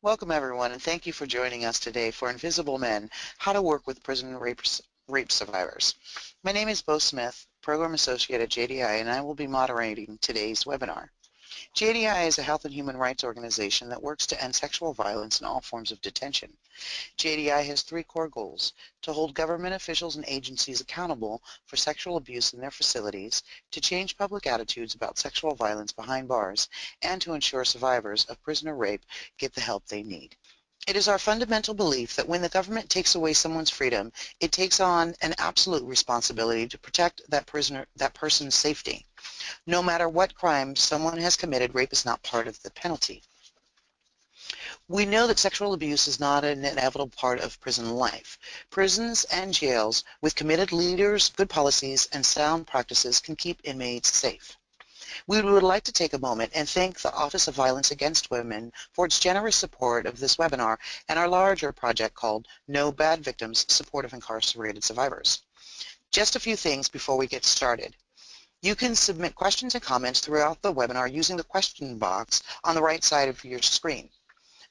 Welcome everyone and thank you for joining us today for Invisible Men, How to Work with Prison Rape, rape Survivors. My name is Bo Smith, Program Associate at JDI and I will be moderating today's webinar. JDI is a health and human rights organization that works to end sexual violence in all forms of detention. JDI has three core goals, to hold government officials and agencies accountable for sexual abuse in their facilities, to change public attitudes about sexual violence behind bars, and to ensure survivors of prisoner rape get the help they need. It is our fundamental belief that when the government takes away someone's freedom, it takes on an absolute responsibility to protect that prisoner, that person's safety. No matter what crime someone has committed, rape is not part of the penalty. We know that sexual abuse is not an inevitable part of prison life. Prisons and jails with committed leaders, good policies, and sound practices can keep inmates safe. We would like to take a moment and thank the Office of Violence Against Women for its generous support of this webinar and our larger project called No Bad Victims, Support of Incarcerated Survivors. Just a few things before we get started. You can submit questions and comments throughout the webinar using the question box on the right side of your screen.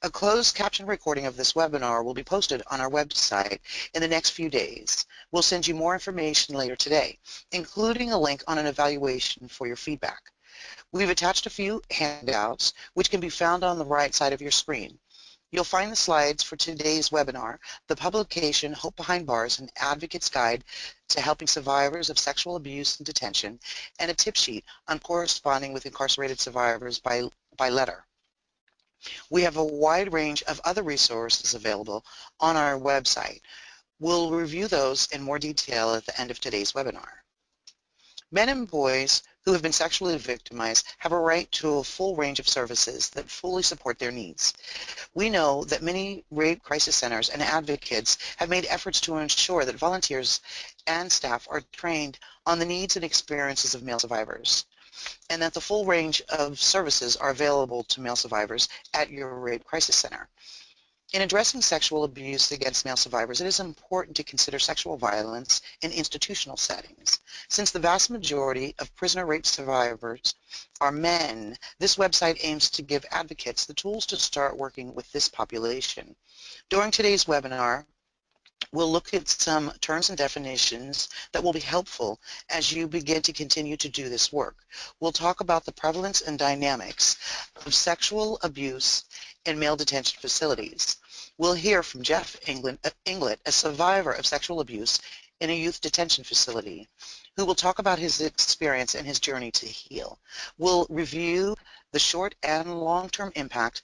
A closed caption recording of this webinar will be posted on our website in the next few days. We'll send you more information later today, including a link on an evaluation for your feedback. We've attached a few handouts which can be found on the right side of your screen. You'll find the slides for today's webinar, the publication Hope Behind Bars, an advocate's guide to helping survivors of sexual abuse and detention, and a tip sheet on corresponding with incarcerated survivors by, by letter. We have a wide range of other resources available on our website. We'll review those in more detail at the end of today's webinar. Men and boys who have been sexually victimized have a right to a full range of services that fully support their needs. We know that many rape crisis centers and advocates have made efforts to ensure that volunteers and staff are trained on the needs and experiences of male survivors and that the full range of services are available to male survivors at your rape crisis center. In addressing sexual abuse against male survivors, it is important to consider sexual violence in institutional settings. Since the vast majority of prisoner rape survivors are men, this website aims to give advocates the tools to start working with this population. During today's webinar, We'll look at some terms and definitions that will be helpful as you begin to continue to do this work. We'll talk about the prevalence and dynamics of sexual abuse in male detention facilities. We'll hear from Jeff England, uh, Inglett, a survivor of sexual abuse in a youth detention facility, who will talk about his experience and his journey to heal. We'll review the short and long-term impact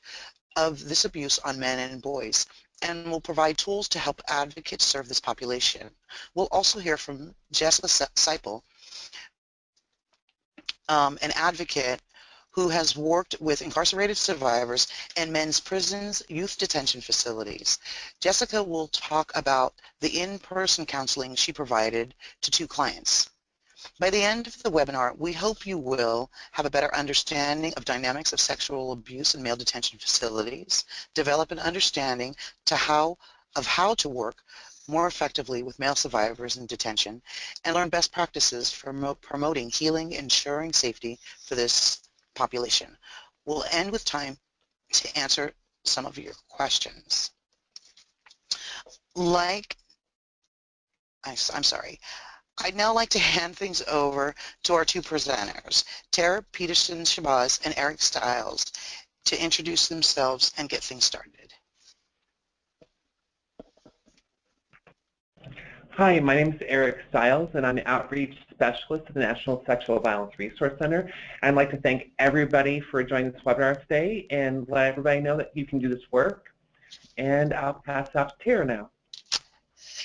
of this abuse on men and boys and will provide tools to help advocates serve this population. We'll also hear from Jessica Seipel, um, an advocate who has worked with incarcerated survivors and men's prisons, youth detention facilities. Jessica will talk about the in-person counseling she provided to two clients. By the end of the webinar, we hope you will have a better understanding of dynamics of sexual abuse in male detention facilities, develop an understanding to how, of how to work more effectively with male survivors in detention, and learn best practices for promoting healing, ensuring safety for this population. We'll end with time to answer some of your questions. Like, I'm sorry, I'd now like to hand things over to our two presenters, Tara Peterson-Shabazz and Eric Stiles, to introduce themselves and get things started. Hi, my name is Eric Stiles, and I'm an outreach specialist at the National Sexual Violence Resource Center. I'd like to thank everybody for joining this webinar today and let everybody know that you can do this work. And I'll pass off to Tara now.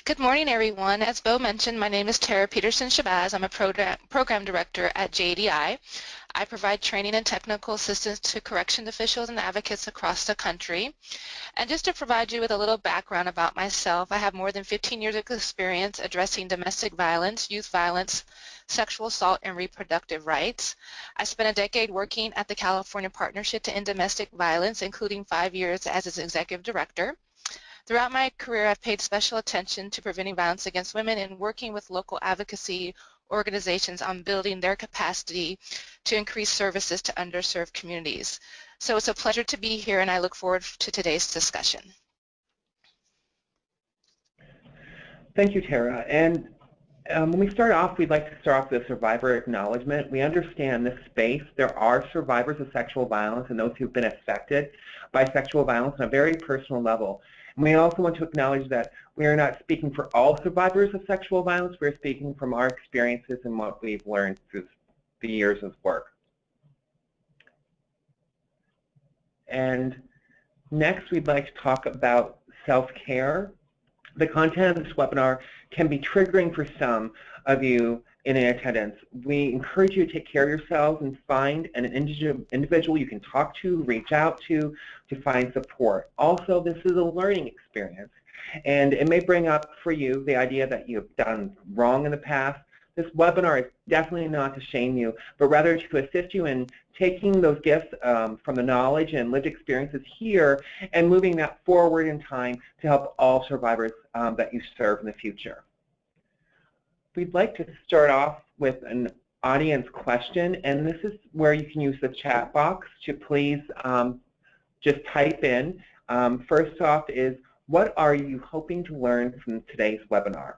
Good morning, everyone. As Bo mentioned, my name is Tara Peterson-Shabazz. I'm a program, program director at JDI. I provide training and technical assistance to correction officials and advocates across the country. And just to provide you with a little background about myself, I have more than 15 years of experience addressing domestic violence, youth violence, sexual assault, and reproductive rights. I spent a decade working at the California Partnership to End Domestic Violence, including five years as its executive director. Throughout my career, I've paid special attention to preventing violence against women and working with local advocacy organizations on building their capacity to increase services to underserved communities. So it's a pleasure to be here and I look forward to today's discussion. Thank you, Tara. And um, when we start off, we'd like to start off with a survivor acknowledgement. We understand this space. There are survivors of sexual violence and those who've been affected by sexual violence on a very personal level. We also want to acknowledge that we are not speaking for all survivors of sexual violence. We're speaking from our experiences and what we've learned through the years of work. And next, we'd like to talk about self-care the content of this webinar can be triggering for some of you in attendance. We encourage you to take care of yourselves and find an individual you can talk to, reach out to, to find support. Also, this is a learning experience, and it may bring up for you the idea that you've done wrong in the past, this webinar is definitely not to shame you, but rather to assist you in taking those gifts um, from the knowledge and lived experiences here and moving that forward in time to help all survivors um, that you serve in the future. We'd like to start off with an audience question, and this is where you can use the chat box to please um, just type in. Um, first off is, what are you hoping to learn from today's webinar?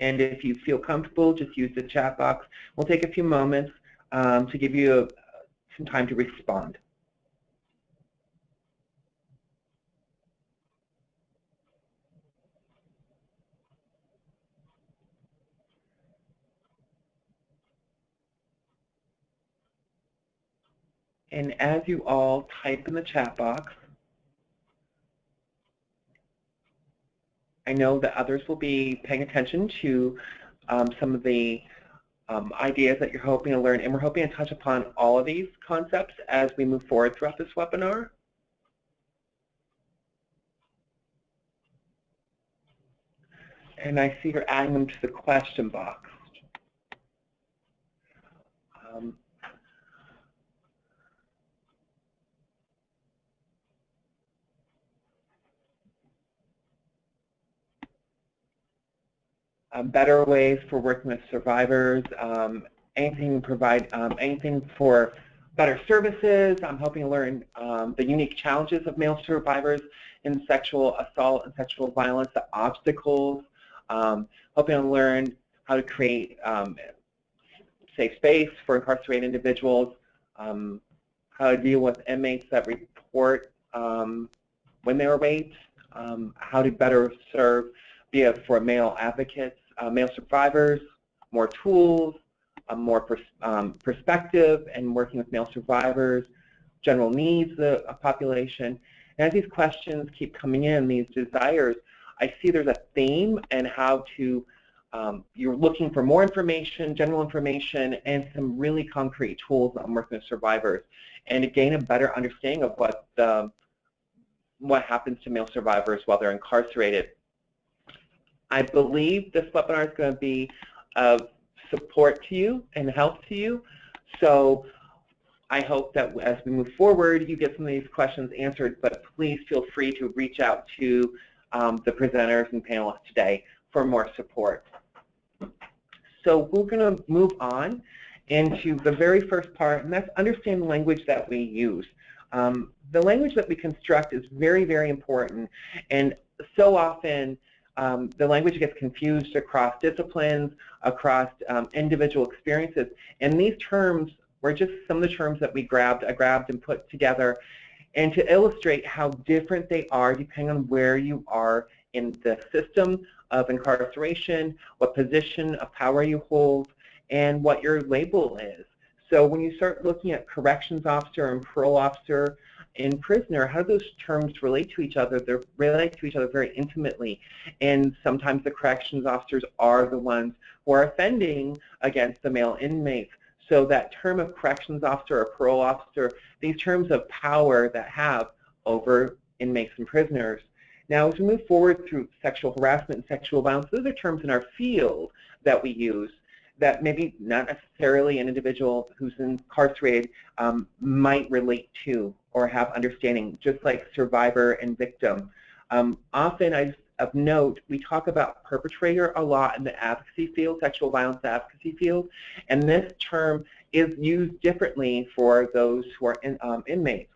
And if you feel comfortable, just use the chat box. We'll take a few moments um, to give you a, some time to respond. And as you all type in the chat box, I know that others will be paying attention to um, some of the um, ideas that you're hoping to learn, and we're hoping to touch upon all of these concepts as we move forward throughout this webinar. And I see you're adding them to the question box. Um, um, better ways for working with survivors, um, anything provide um, anything for better services. I'm hoping to learn um, the unique challenges of male survivors in sexual assault and sexual violence, the obstacles. Um, hoping to learn how to create um, safe space for incarcerated individuals, how to deal with inmates that report when they were raped, how to better serve, it for male advocates, uh, male survivors, more tools, more pers um, perspective, and working with male survivors, general needs of a population. And as these questions keep coming in, these desires, I see there's a theme and how to, um, you're looking for more information, general information, and some really concrete tools on working with survivors, and to gain a better understanding of what the, what happens to male survivors while they're incarcerated I believe this webinar is going to be of support to you and help to you. So I hope that as we move forward, you get some of these questions answered, but please feel free to reach out to um, the presenters and panelists today for more support. So we're going to move on into the very first part, and that's understand the language that we use. Um, the language that we construct is very, very important, and so often um, the language gets confused across disciplines, across um, individual experiences. And these terms were just some of the terms that we grabbed, I grabbed and put together and to illustrate how different they are depending on where you are in the system of incarceration, what position of power you hold, and what your label is. So when you start looking at corrections officer and parole officer, in prisoner, how do those terms relate to each other? They relate to each other very intimately. And sometimes the corrections officers are the ones who are offending against the male inmates. So that term of corrections officer or parole officer, these terms of power that have over inmates and prisoners. Now, as we move forward through sexual harassment and sexual violence, those are terms in our field that we use that maybe not necessarily an individual who's incarcerated um, might relate to or have understanding, just like survivor and victim. Um, often I of note, we talk about perpetrator a lot in the advocacy field, sexual violence advocacy field, and this term is used differently for those who are in, um, inmates.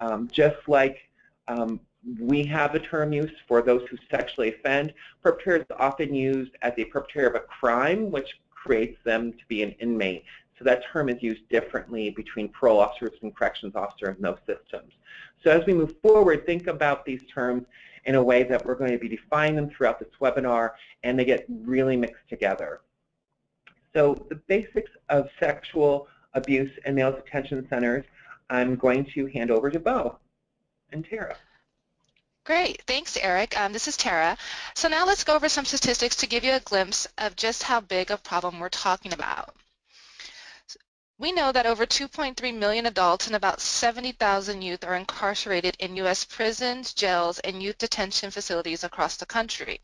Um, just like um, we have a term used for those who sexually offend, perpetrator is often used as a perpetrator of a crime, which creates them to be an inmate. So that term is used differently between parole officers and corrections officers in those systems. So as we move forward, think about these terms in a way that we're going to be defining them throughout this webinar, and they get really mixed together. So the basics of sexual abuse in male detention centers, I'm going to hand over to Bo and Tara. Great. Thanks, Eric. Um, this is Tara. So now let's go over some statistics to give you a glimpse of just how big a problem we're talking about. We know that over 2.3 million adults and about 70,000 youth are incarcerated in U.S. prisons, jails, and youth detention facilities across the country.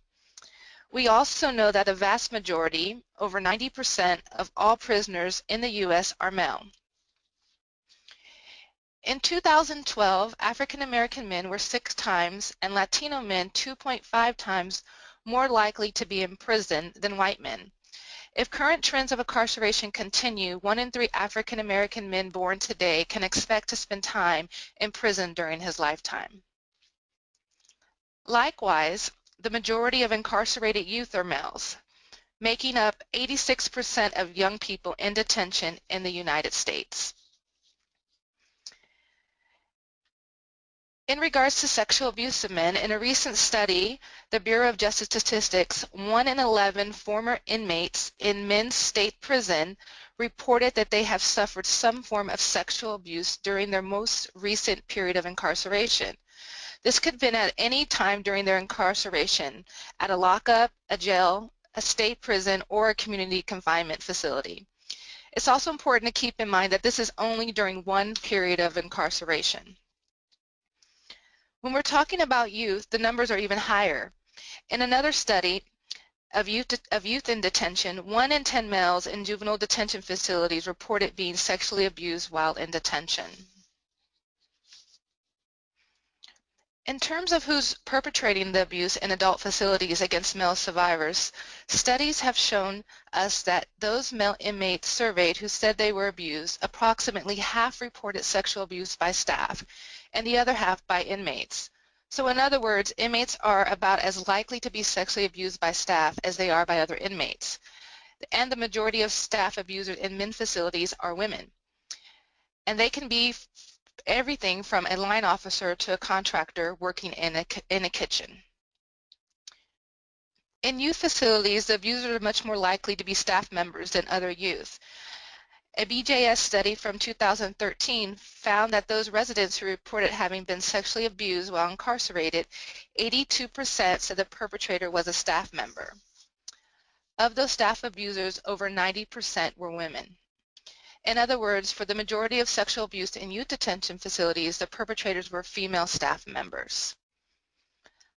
We also know that a vast majority, over 90% of all prisoners in the U.S. are male. In 2012, African American men were six times and Latino men 2.5 times more likely to be in prison than white men. If current trends of incarceration continue, one in three African American men born today can expect to spend time in prison during his lifetime. Likewise, the majority of incarcerated youth are males, making up 86% of young people in detention in the United States. In regards to sexual abuse of men, in a recent study, the Bureau of Justice Statistics, 1 in 11 former inmates in men's state prison reported that they have suffered some form of sexual abuse during their most recent period of incarceration. This could have been at any time during their incarceration, at a lockup, a jail, a state prison, or a community confinement facility. It's also important to keep in mind that this is only during one period of incarceration. When we're talking about youth, the numbers are even higher. In another study of youth, of youth in detention, 1 in 10 males in juvenile detention facilities reported being sexually abused while in detention. In terms of who's perpetrating the abuse in adult facilities against male survivors, studies have shown us that those male inmates surveyed who said they were abused, approximately half reported sexual abuse by staff, and the other half by inmates. So in other words, inmates are about as likely to be sexually abused by staff as they are by other inmates. And the majority of staff abusers in men facilities are women. And they can be everything from a line officer to a contractor working in a, in a kitchen. In youth facilities, the abusers are much more likely to be staff members than other youth. A BJS study from 2013 found that those residents who reported having been sexually abused while incarcerated, 82% said the perpetrator was a staff member. Of those staff abusers, over 90% were women. In other words, for the majority of sexual abuse in youth detention facilities, the perpetrators were female staff members.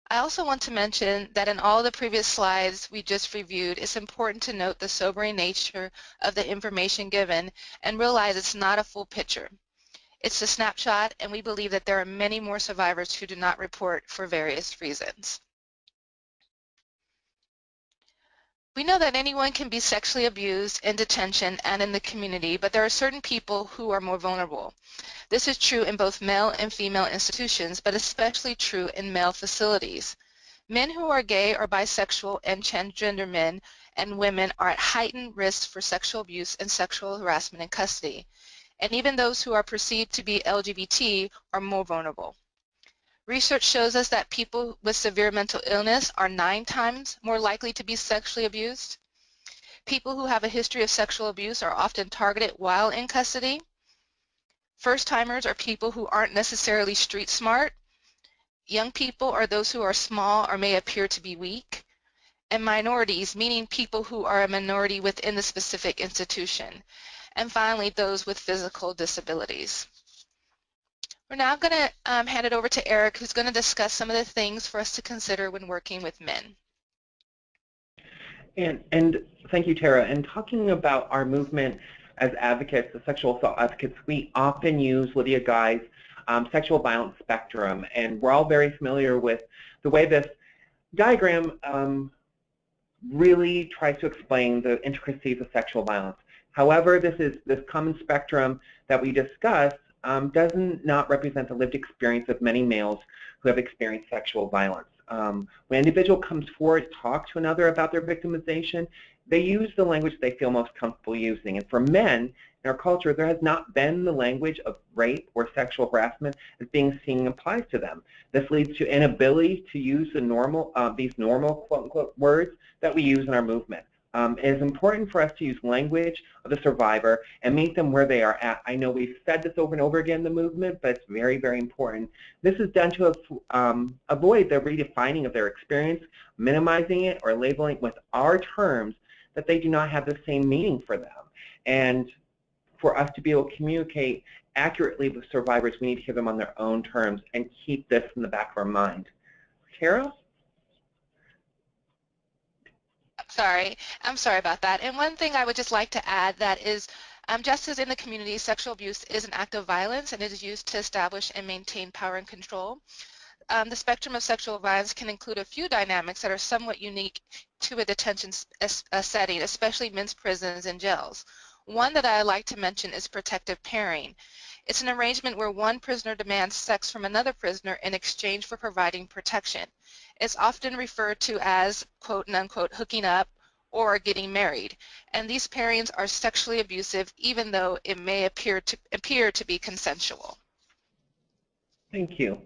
I also want to mention that in all the previous slides we just reviewed, it's important to note the sobering nature of the information given and realize it's not a full picture. It's a snapshot and we believe that there are many more survivors who do not report for various reasons. We know that anyone can be sexually abused in detention and in the community, but there are certain people who are more vulnerable. This is true in both male and female institutions, but especially true in male facilities. Men who are gay or bisexual and transgender men and women are at heightened risk for sexual abuse and sexual harassment in custody. And even those who are perceived to be LGBT are more vulnerable. Research shows us that people with severe mental illness are nine times more likely to be sexually abused. People who have a history of sexual abuse are often targeted while in custody. First-timers are people who aren't necessarily street smart. Young people are those who are small or may appear to be weak. And minorities, meaning people who are a minority within the specific institution. And finally, those with physical disabilities. We're now going to um, hand it over to Eric, who's going to discuss some of the things for us to consider when working with men. And, and thank you, Tara. And talking about our movement as advocates, the sexual assault advocates, we often use Lydia Guy's um, sexual violence spectrum. And we're all very familiar with the way this diagram um, really tries to explain the intricacies of sexual violence. However, this is this common spectrum that we discuss um, does not represent the lived experience of many males who have experienced sexual violence. Um, when an individual comes forward to talk to another about their victimization, they use the language they feel most comfortable using. And for men in our culture, there has not been the language of rape or sexual harassment as being seen applies to them. This leads to inability to use the normal, uh, these normal quote-unquote words that we use in our movement. Um, it is important for us to use language of the survivor and meet them where they are at. I know we've said this over and over again in the movement, but it's very, very important. This is done to um, avoid the redefining of their experience, minimizing it, or labeling it with our terms that they do not have the same meaning for them. And for us to be able to communicate accurately with survivors, we need to hear them on their own terms and keep this in the back of our mind. Carol? Sorry, I'm sorry about that. And one thing I would just like to add that is um, just as in the community, sexual abuse is an act of violence and it is used to establish and maintain power and control. Um, the spectrum of sexual violence can include a few dynamics that are somewhat unique to a detention a setting, especially men's prisons and jails. One that I like to mention is protective pairing. It's an arrangement where one prisoner demands sex from another prisoner in exchange for providing protection. It's often referred to as quote and unquote hooking up or getting married. And these pairings are sexually abusive even though it may appear to appear to be consensual. Thank you.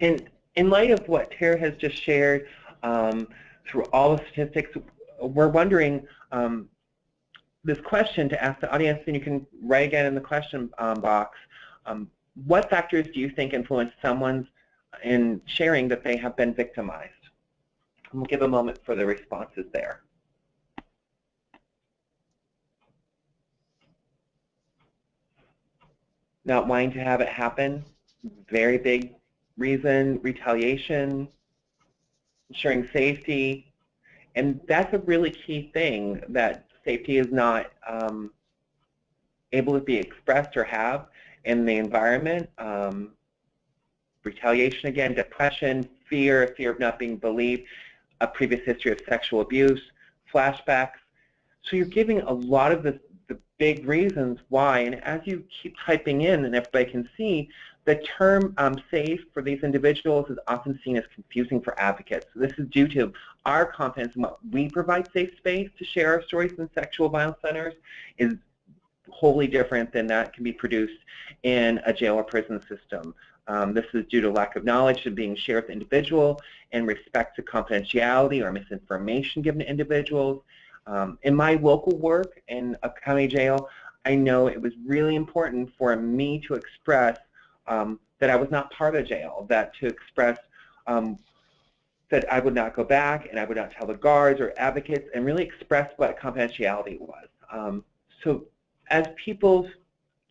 In, in light of what Tara has just shared um, through all the statistics, we're wondering um, this question to ask the audience, and you can write again in the question um, box, um, what factors do you think influence someone's in sharing that they have been victimized? We'll give a moment for the responses there. Not wanting to have it happen, very big reason, retaliation, ensuring safety, and that's a really key thing that safety is not um, able to be expressed or have in the environment. Um, retaliation again, depression, fear, fear of not being believed, a previous history of sexual abuse, flashbacks. So you're giving a lot of the, the big reasons why, and as you keep typing in and everybody can see, the term um, safe for these individuals is often seen as confusing for advocates. So this is due to our confidence in what we provide safe space to share our stories in sexual violence centers is wholly different than that can be produced in a jail or prison system. Um, this is due to lack of knowledge of being shared with individual in respect to confidentiality or misinformation given to individuals. Um, in my local work in a county jail, I know it was really important for me to express um, that I was not part of jail, that to express um, that I would not go back and I would not tell the guards or advocates and really express what confidentiality was. Um, so as people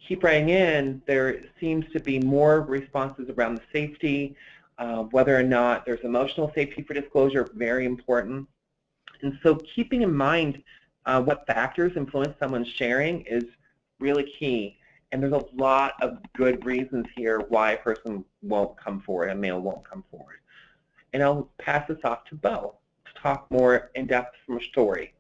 keep writing in, there seems to be more responses around the safety, uh, whether or not there's emotional safety for disclosure, very important. And so keeping in mind uh, what factors influence someone's sharing is really key. And there's a lot of good reasons here why a person won't come forward, a male won't come forward. And I'll pass this off to Bo to talk more in depth from a story.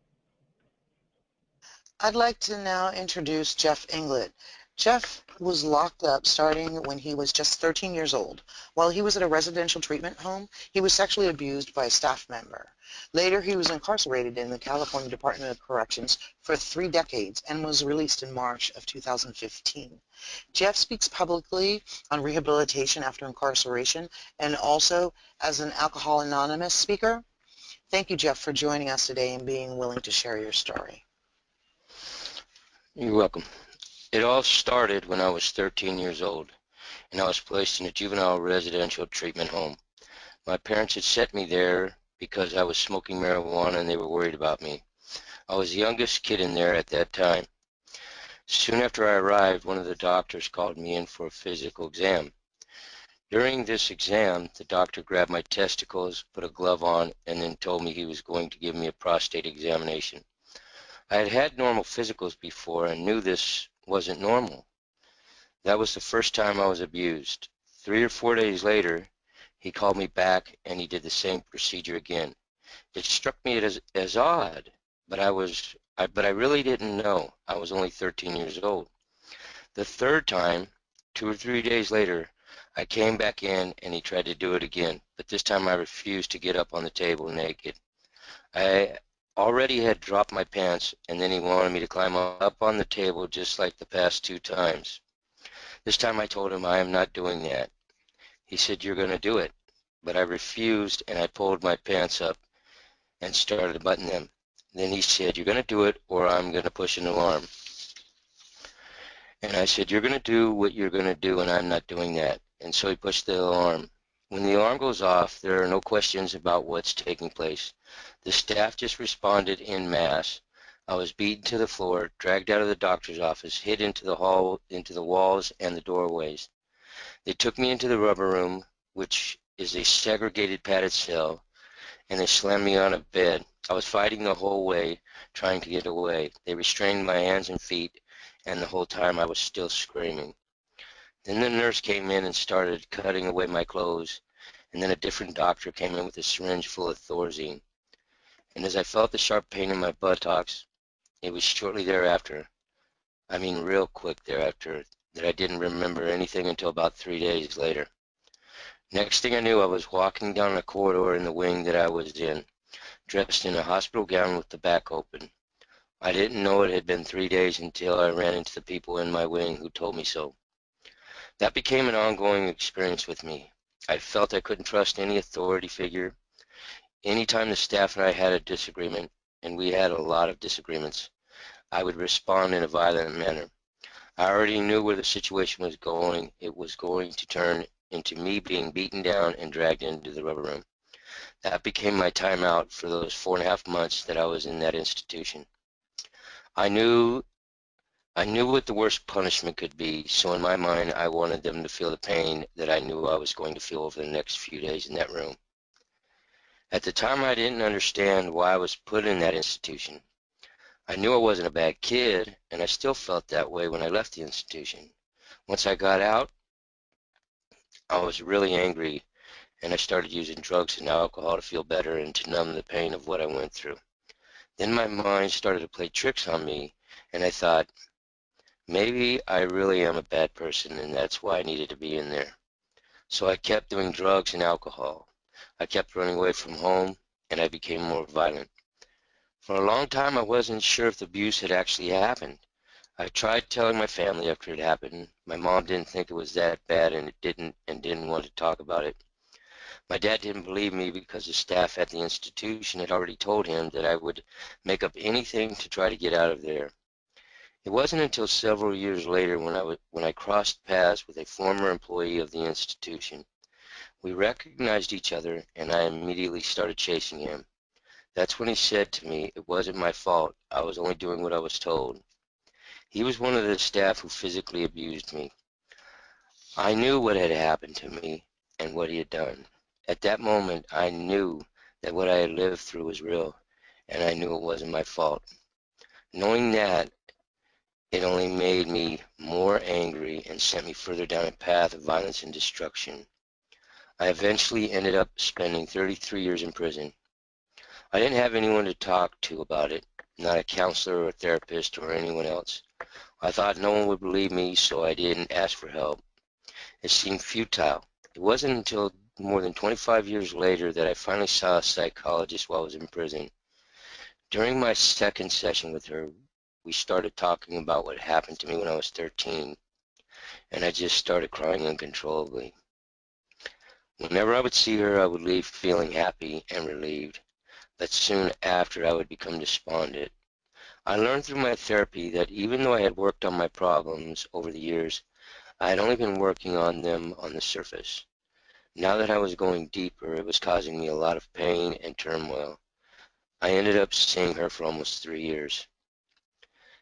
I'd like to now introduce Jeff Inglett. Jeff was locked up starting when he was just 13 years old. While he was at a residential treatment home, he was sexually abused by a staff member. Later, he was incarcerated in the California Department of Corrections for three decades and was released in March of 2015. Jeff speaks publicly on rehabilitation after incarceration and also as an Alcohol Anonymous speaker. Thank you, Jeff, for joining us today and being willing to share your story. You're welcome. It all started when I was 13 years old and I was placed in a juvenile residential treatment home. My parents had sent me there because I was smoking marijuana and they were worried about me. I was the youngest kid in there at that time. Soon after I arrived, one of the doctors called me in for a physical exam. During this exam, the doctor grabbed my testicles, put a glove on, and then told me he was going to give me a prostate examination. I had had normal physicals before and knew this wasn't normal. That was the first time I was abused. Three or four days later, He called me back and he did the same procedure again. It struck me as, as odd, but I was I, but I really didn't know. I was only 13 years old. The third time, two or three days later, I came back in and he tried to do it again, but this time I refused to get up on the table naked. I already had dropped my pants and then he wanted me to climb up on the table just like the past two times. This time I told him I am not doing that. He said, you're going to do it. But I refused and I pulled my pants up and started to button them. Then he said, you're going to do it or I'm going to push an alarm. And I said, you're going to do what you're going to do and I'm not doing that. And so he pushed the alarm. When the alarm goes off, there are no questions about what's taking place. The staff just responded in mass. I was beaten to the floor, dragged out of the doctor's office, hid into the hall, into the walls and the doorways. They took me into the rubber room, which is a segregated padded cell, and they slammed me on a bed. I was fighting the whole way, trying to get away. They restrained my hands and feet, and the whole time I was still screaming. Then the nurse came in and started cutting away my clothes, and then a different doctor came in with a syringe full of Thorazine. And as I felt the sharp pain in my buttocks, it was shortly thereafter, I mean real quick thereafter, that I didn't remember anything until about three days later. Next thing I knew, I was walking down a corridor in the wing that I was in dressed in a hospital gown with the back open. I didn't know it had been three days until I ran into the people in my wing who told me so. That became an ongoing experience with me. I felt I couldn't trust any authority figure. Anytime the staff and I had a disagreement, and we had a lot of disagreements, I would respond in a violent manner. I already knew where the situation was going. It was going to turn into me being beaten down and dragged into the rubber room. That became my timeout for those four and a half months that I was in that institution. I knew I knew what the worst punishment could be, so in my mind I wanted them to feel the pain that I knew I was going to feel over the next few days in that room. At the time I didn't understand why I was put in that institution. I knew I wasn't a bad kid, and I still felt that way when I left the institution. Once I got out, I was really angry and I started using drugs and alcohol to feel better and to numb the pain of what I went through. Then my mind started to play tricks on me, and I thought, maybe I really am a bad person, and that's why I needed to be in there. So I kept doing drugs and alcohol. I kept running away from home, and I became more violent. For a long time, I wasn't sure if the abuse had actually happened. I tried telling my family after it happened. My mom didn't think it was that bad, and it didn't, and didn't want to talk about it. My dad didn't believe me because the staff at the institution had already told him that I would make up anything to try to get out of there. It wasn't until several years later when I, when I crossed paths with a former employee of the institution. We recognized each other and I immediately started chasing him. That's when he said to me, it wasn't my fault, I was only doing what I was told. He was one of the staff who physically abused me. I knew what had happened to me and what he had done. At that moment, I knew that what I had lived through was real, and I knew it wasn't my fault. Knowing that, it only made me more angry and sent me further down a path of violence and destruction. I eventually ended up spending 33 years in prison. I didn't have anyone to talk to about it, not a counselor or a therapist or anyone else. I thought no one would believe me, so I didn't ask for help. It seemed futile. It wasn't until more than 25 years later that I finally saw a psychologist while I was in prison. During my second session with her, we started talking about what happened to me when I was 13, and I just started crying uncontrollably. Whenever I would see her, I would leave feeling happy and relieved, but soon after I would become despondent. I learned through my therapy that even though I had worked on my problems over the years, I had only been working on them on the surface. Now that I was going deeper, it was causing me a lot of pain and turmoil. I ended up seeing her for almost three years.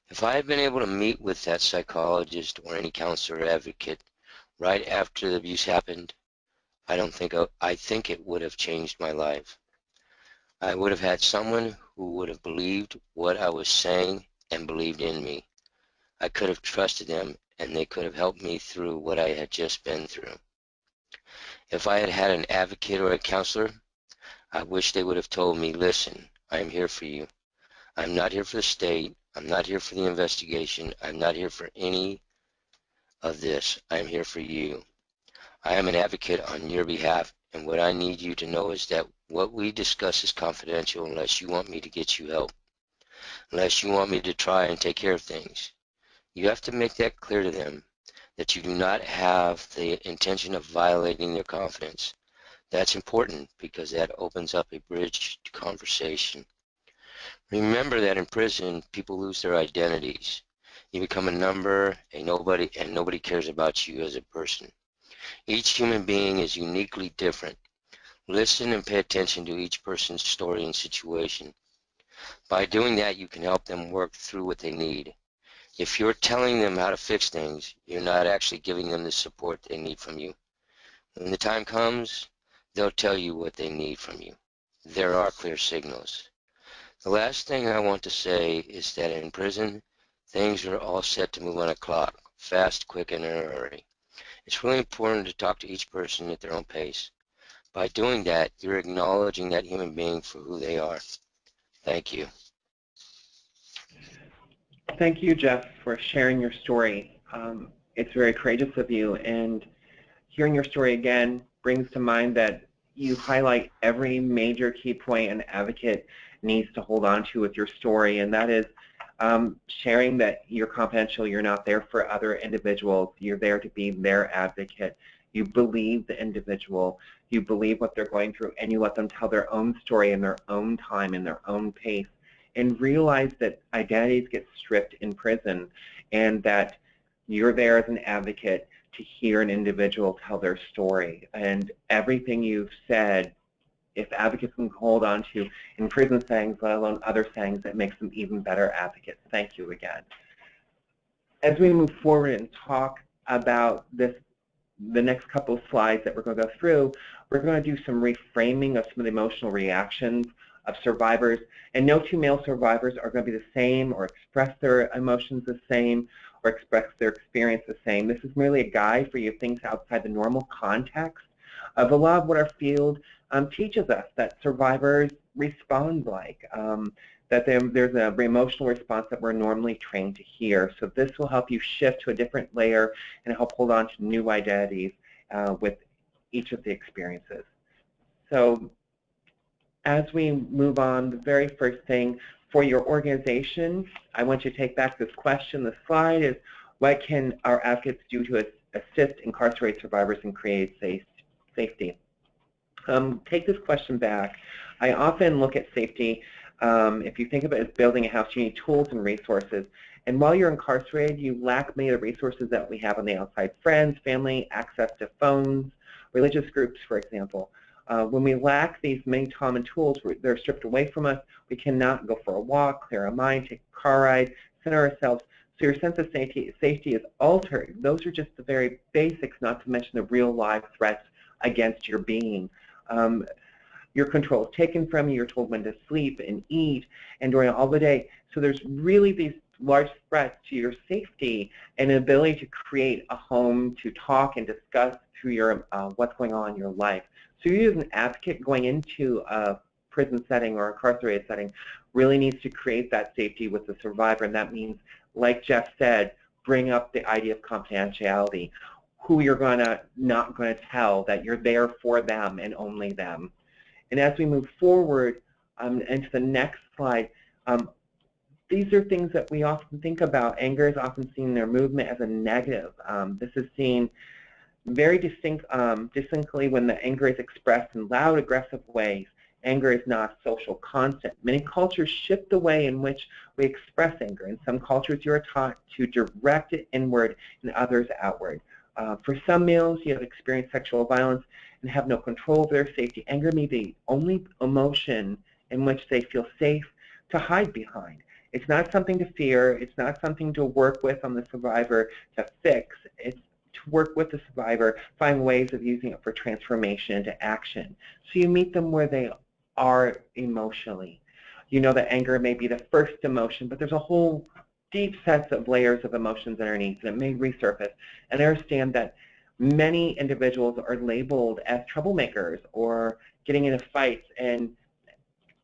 If I had been able to meet with that psychologist or any counselor or advocate right after the abuse happened, I don't think I think it would have changed my life. I would have had someone who would have believed what I was saying and believed in me. I could have trusted them and they could have helped me through what I had just been through. If I had had an advocate or a counselor, I wish they would have told me, listen, I am here for you. I'm not here for the state. I'm not here for the investigation. I'm not here for any of this. I am here for you. I am an advocate on your behalf, and what I need you to know is that what we discuss is confidential unless you want me to get you help, unless you want me to try and take care of things. You have to make that clear to them that you do not have the intention of violating their confidence. That's important because that opens up a bridge to conversation. Remember that in prison, people lose their identities. You become a number, a nobody, and nobody cares about you as a person. Each human being is uniquely different. Listen and pay attention to each person's story and situation. By doing that, you can help them work through what they need. If you're telling them how to fix things, you're not actually giving them the support they need from you. When the time comes, they'll tell you what they need from you. There are clear signals. The last thing I want to say is that in prison, things are all set to move on a clock, fast, quick, and in a hurry. It's really important to talk to each person at their own pace. By doing that, you're acknowledging that human being for who they are. Thank you. Thank you, Jeff, for sharing your story. Um, it's very courageous of you, and hearing your story again brings to mind that you highlight every major key point an advocate needs to hold on to with your story, and that is um, sharing that you're confidential, you're not there for other individuals, you're there to be their advocate. You believe the individual, you believe what they're going through, and you let them tell their own story in their own time, in their own pace, and realize that identities get stripped in prison and that you're there as an advocate to hear an individual tell their story. And everything you've said if advocates can hold on to in prison settings, let alone other settings, that makes them even better advocates. Thank you again. As we move forward and talk about this, the next couple of slides that we're going to go through, we're going to do some reframing of some of the emotional reactions of survivors. And no two male survivors are going to be the same or express their emotions the same or express their experience the same. This is merely a guide for you things outside the normal context of a lot of what our field um, teaches us that survivors respond like, um, that there's an emotional response that we're normally trained to hear. So this will help you shift to a different layer and help hold on to new identities uh, with each of the experiences. So as we move on, the very first thing for your organization, I want you to take back this question. The slide is, what can our advocates do to assist incarcerated survivors and create safety? Um, take this question back. I often look at safety, um, if you think of it as building a house, you need tools and resources. And while you're incarcerated, you lack many of the resources that we have on the outside, friends, family, access to phones, religious groups, for example. Uh, when we lack these main common tools, they're stripped away from us. We cannot go for a walk, clear our mind, take a car ride, center ourselves. So your sense of safety, safety is altered. Those are just the very basics, not to mention the real live threats against your being. Um, your control is taken from you. You're told when to sleep and eat and during all the day. So there's really these large threats to your safety and an ability to create a home to talk and discuss through your uh, what's going on in your life. So you as an advocate going into a prison setting or incarcerated setting really needs to create that safety with the survivor, and that means, like Jeff said, bring up the idea of confidentiality who you're going to not going to tell, that you're there for them and only them. And as we move forward um, into the next slide, um, these are things that we often think about. Anger is often seen in their movement as a negative. Um, this is seen very distinct, um, distinctly when the anger is expressed in loud, aggressive ways. Anger is not a social constant. Many cultures shift the way in which we express anger. In some cultures, you are taught to direct it inward, in others outward. Uh, for some males, you have experienced sexual violence and have no control over their safety. Anger may be the only emotion in which they feel safe to hide behind. It's not something to fear. It's not something to work with on the survivor to fix. It's to work with the survivor, find ways of using it for transformation into action. So you meet them where they are emotionally. You know that anger may be the first emotion, but there's a whole deep sets of layers of emotions underneath, and it may resurface. And understand that many individuals are labeled as troublemakers or getting into fights and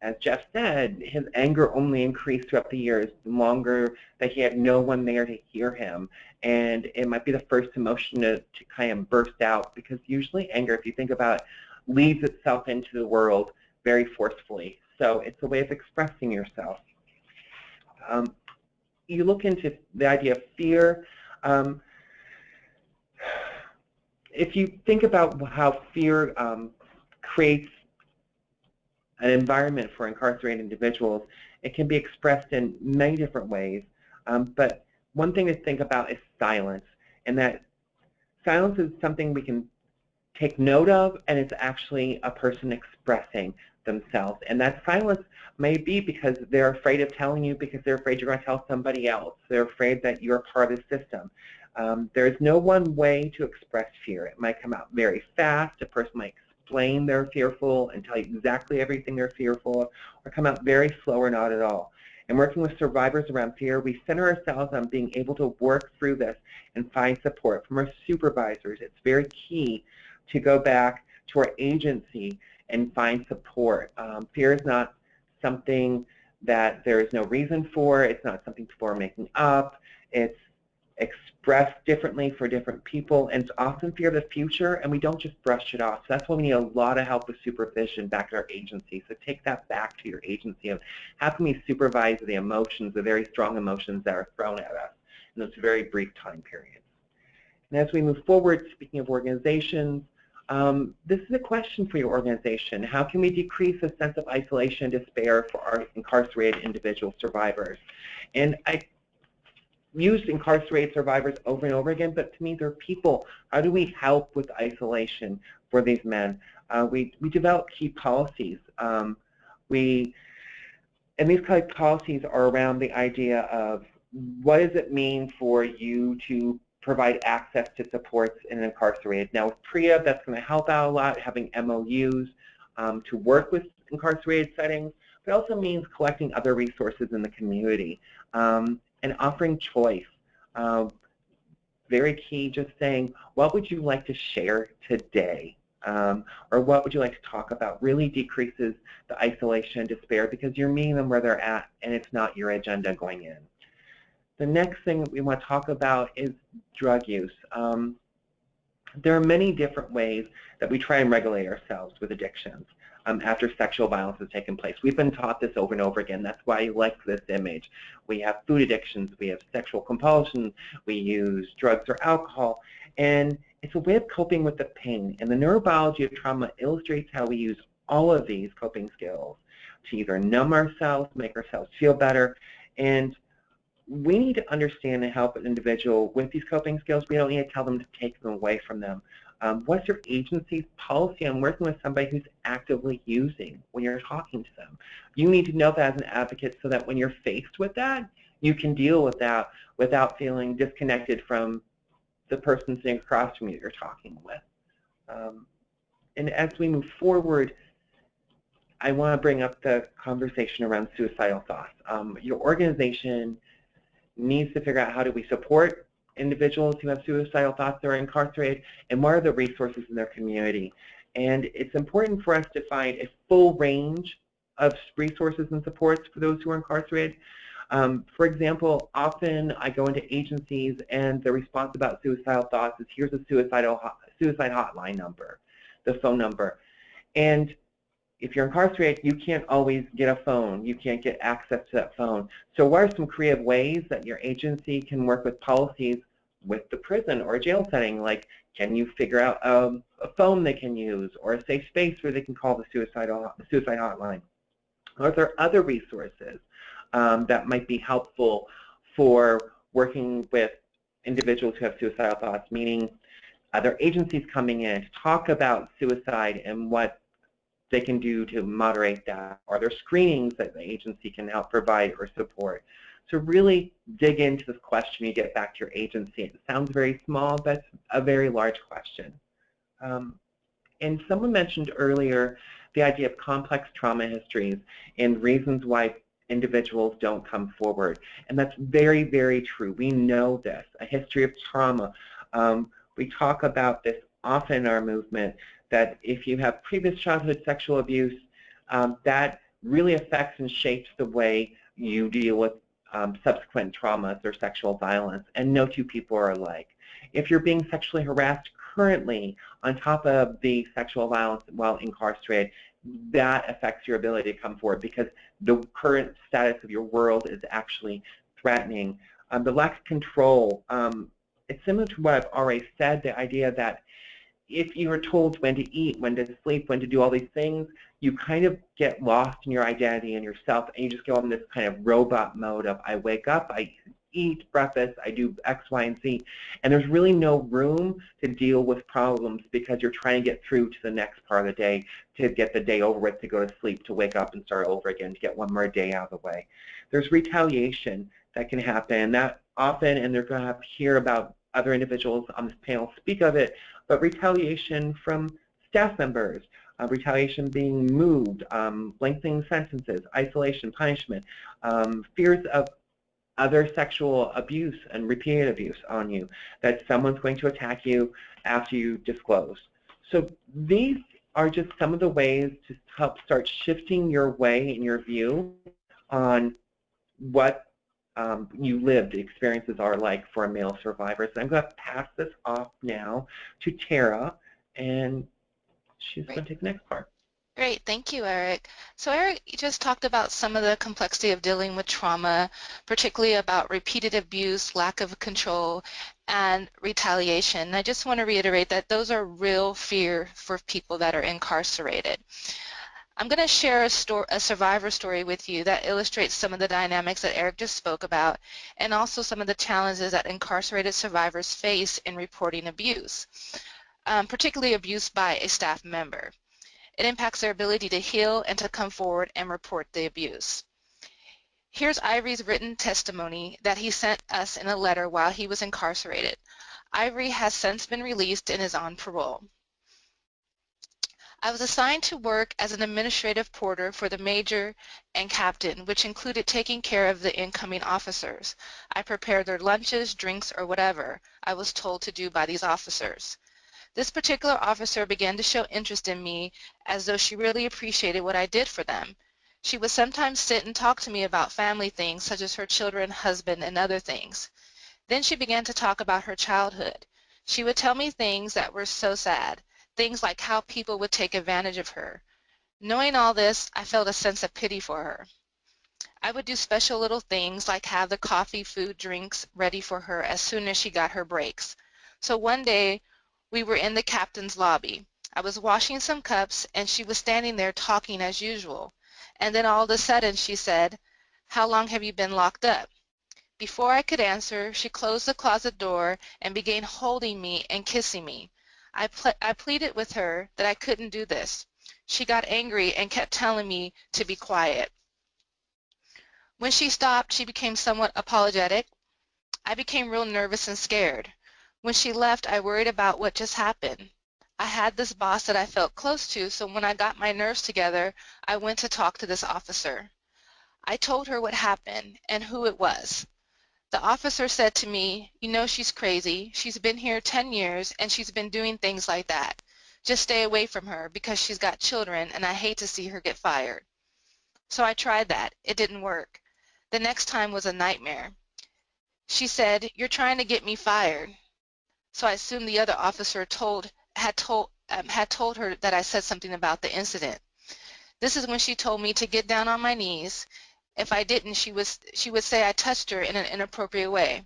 as Jeff said, his anger only increased throughout the years, the longer that he had no one there to hear him. And it might be the first emotion to, to kind of burst out because usually anger, if you think about it, leads itself into the world very forcefully. So it's a way of expressing yourself. Um, you look into the idea of fear. Um, if you think about how fear um, creates an environment for incarcerated individuals, it can be expressed in many different ways. Um, but one thing to think about is silence, and that silence is something we can take note of, and it's actually a person expressing themselves. And that silence may be because they're afraid of telling you because they're afraid you're going to tell somebody else. They're afraid that you're part of the system. Um, there's no one way to express fear. It might come out very fast. A person might explain they're fearful and tell you exactly everything they're fearful of, or come out very slow or not at all. And working with survivors around fear, we center ourselves on being able to work through this and find support from our supervisors. It's very key to go back to our agency and find support. Um, fear is not something that there is no reason for. It's not something people are making up. It's expressed differently for different people, and it's often fear of the future, and we don't just brush it off. So that's why we need a lot of help with supervision back at our agency. So take that back to your agency of how can we supervise the emotions, the very strong emotions that are thrown at us in those very brief time periods. And as we move forward, speaking of organizations, um, this is a question for your organization. How can we decrease the sense of isolation and despair for our incarcerated individual survivors? And I used incarcerated survivors over and over again, but to me they're people. How do we help with isolation for these men? Uh, we, we develop key policies. Um, we, and these kind of policies are around the idea of what does it mean for you to provide access to supports in incarcerated. Now with PREA, that's going to help out a lot, having MOUs um, to work with incarcerated settings, but also means collecting other resources in the community um, and offering choice. Um, very key, just saying, what would you like to share today? Um, or what would you like to talk about really decreases the isolation and despair because you're meeting them where they're at and it's not your agenda going in. The next thing we want to talk about is drug use. Um, there are many different ways that we try and regulate ourselves with addictions um, after sexual violence has taken place. We've been taught this over and over again. That's why I like this image. We have food addictions, we have sexual compulsion, we use drugs or alcohol, and it's a way of coping with the pain. And the neurobiology of trauma illustrates how we use all of these coping skills to either numb ourselves, make ourselves feel better, and we need to understand and help an individual with these coping skills. We don't need to tell them to take them away from them. Um, what's your agency's policy on working with somebody who's actively using when you're talking to them? You need to know that as an advocate so that when you're faced with that, you can deal with that without feeling disconnected from the person sitting across from you that you're talking with. Um, and as we move forward, I want to bring up the conversation around suicidal thoughts. Um, your organization needs to figure out how do we support individuals who have suicidal thoughts that are incarcerated, and what are the resources in their community. And it's important for us to find a full range of resources and supports for those who are incarcerated. Um, for example, often I go into agencies and the response about suicidal thoughts is here's a suicidal suicide hotline number, the phone number. And if you're incarcerated, you can't always get a phone. You can't get access to that phone. So what are some creative ways that your agency can work with policies with the prison or jail setting? Like, can you figure out a, a phone they can use or a safe space where they can call the suicide, suicide hotline? Are there other resources um, that might be helpful for working with individuals who have suicidal thoughts, meaning other agencies coming in to talk about suicide and what they can do to moderate that? Are there screenings that the agency can help provide or support? So really dig into this question you get back to your agency. It sounds very small, but it's a very large question. Um, and someone mentioned earlier the idea of complex trauma histories and reasons why individuals don't come forward. And that's very, very true. We know this. A history of trauma um, We talk about this often in our movement, that if you have previous childhood sexual abuse, um, that really affects and shapes the way you deal with um, subsequent traumas or sexual violence, and no two people are alike. If you're being sexually harassed currently on top of the sexual violence while incarcerated, that affects your ability to come forward because the current status of your world is actually threatening. Um, the lack of control, um, it's similar to what I've already said, the idea that if you are told when to eat, when to sleep, when to do all these things, you kind of get lost in your identity and yourself, and you just go in this kind of robot mode of I wake up, I eat breakfast, I do X, Y, and Z, and there's really no room to deal with problems because you're trying to get through to the next part of the day, to get the day over with, to go to sleep, to wake up and start over again, to get one more day out of the way. There's retaliation that can happen. That often, and they're going to hear about other individuals on this panel speak of it, but retaliation from staff members, uh, retaliation being moved, um, lengthening sentences, isolation, punishment, um, fears of other sexual abuse and repeated abuse on you, that someone's going to attack you after you disclose. So these are just some of the ways to help start shifting your way and your view on what um, you lived experiences are like for a male survivor. So I'm going to pass this off now to Tara, and she's Great. going to take the next part. Great, thank you, Eric. So Eric you just talked about some of the complexity of dealing with trauma, particularly about repeated abuse, lack of control, and retaliation. And I just want to reiterate that those are real fear for people that are incarcerated. I'm going to share a, a, survivor story with you that illustrates some of the dynamics that Eric just spoke about and also some of the challenges that incarcerated survivors face in reporting abuse, um, particularly abuse by a staff member. It impacts their ability to heal and to come forward and report the abuse. Here's Ivory's written testimony that he sent us in a letter while he was incarcerated. Ivory has since been released and is on parole. I was assigned to work as an administrative porter for the major and captain, which included taking care of the incoming officers. I prepared their lunches, drinks, or whatever I was told to do by these officers. This particular officer began to show interest in me as though she really appreciated what I did for them. She would sometimes sit and talk to me about family things such as her children, husband, and other things. Then she began to talk about her childhood. She would tell me things that were so sad, things like how people would take advantage of her. Knowing all this, I felt a sense of pity for her. I would do special little things like have the coffee, food, drinks ready for her as soon as she got her breaks. So one day we were in the captain's lobby. I was washing some cups and she was standing there talking as usual. And then all of a sudden she said, how long have you been locked up? Before I could answer, she closed the closet door and began holding me and kissing me. I, ple I pleaded with her that I couldn't do this. She got angry and kept telling me to be quiet. When she stopped, she became somewhat apologetic. I became real nervous and scared. When she left, I worried about what just happened. I had this boss that I felt close to, so when I got my nerves together, I went to talk to this officer. I told her what happened and who it was. The officer said to me, you know she's crazy. She's been here 10 years and she's been doing things like that. Just stay away from her because she's got children and I hate to see her get fired. So I tried that. It didn't work. The next time was a nightmare. She said, you're trying to get me fired. So I assumed the other officer told had told um, had told her that I said something about the incident. This is when she told me to get down on my knees. If I didn't, she was she would say I touched her in an inappropriate way.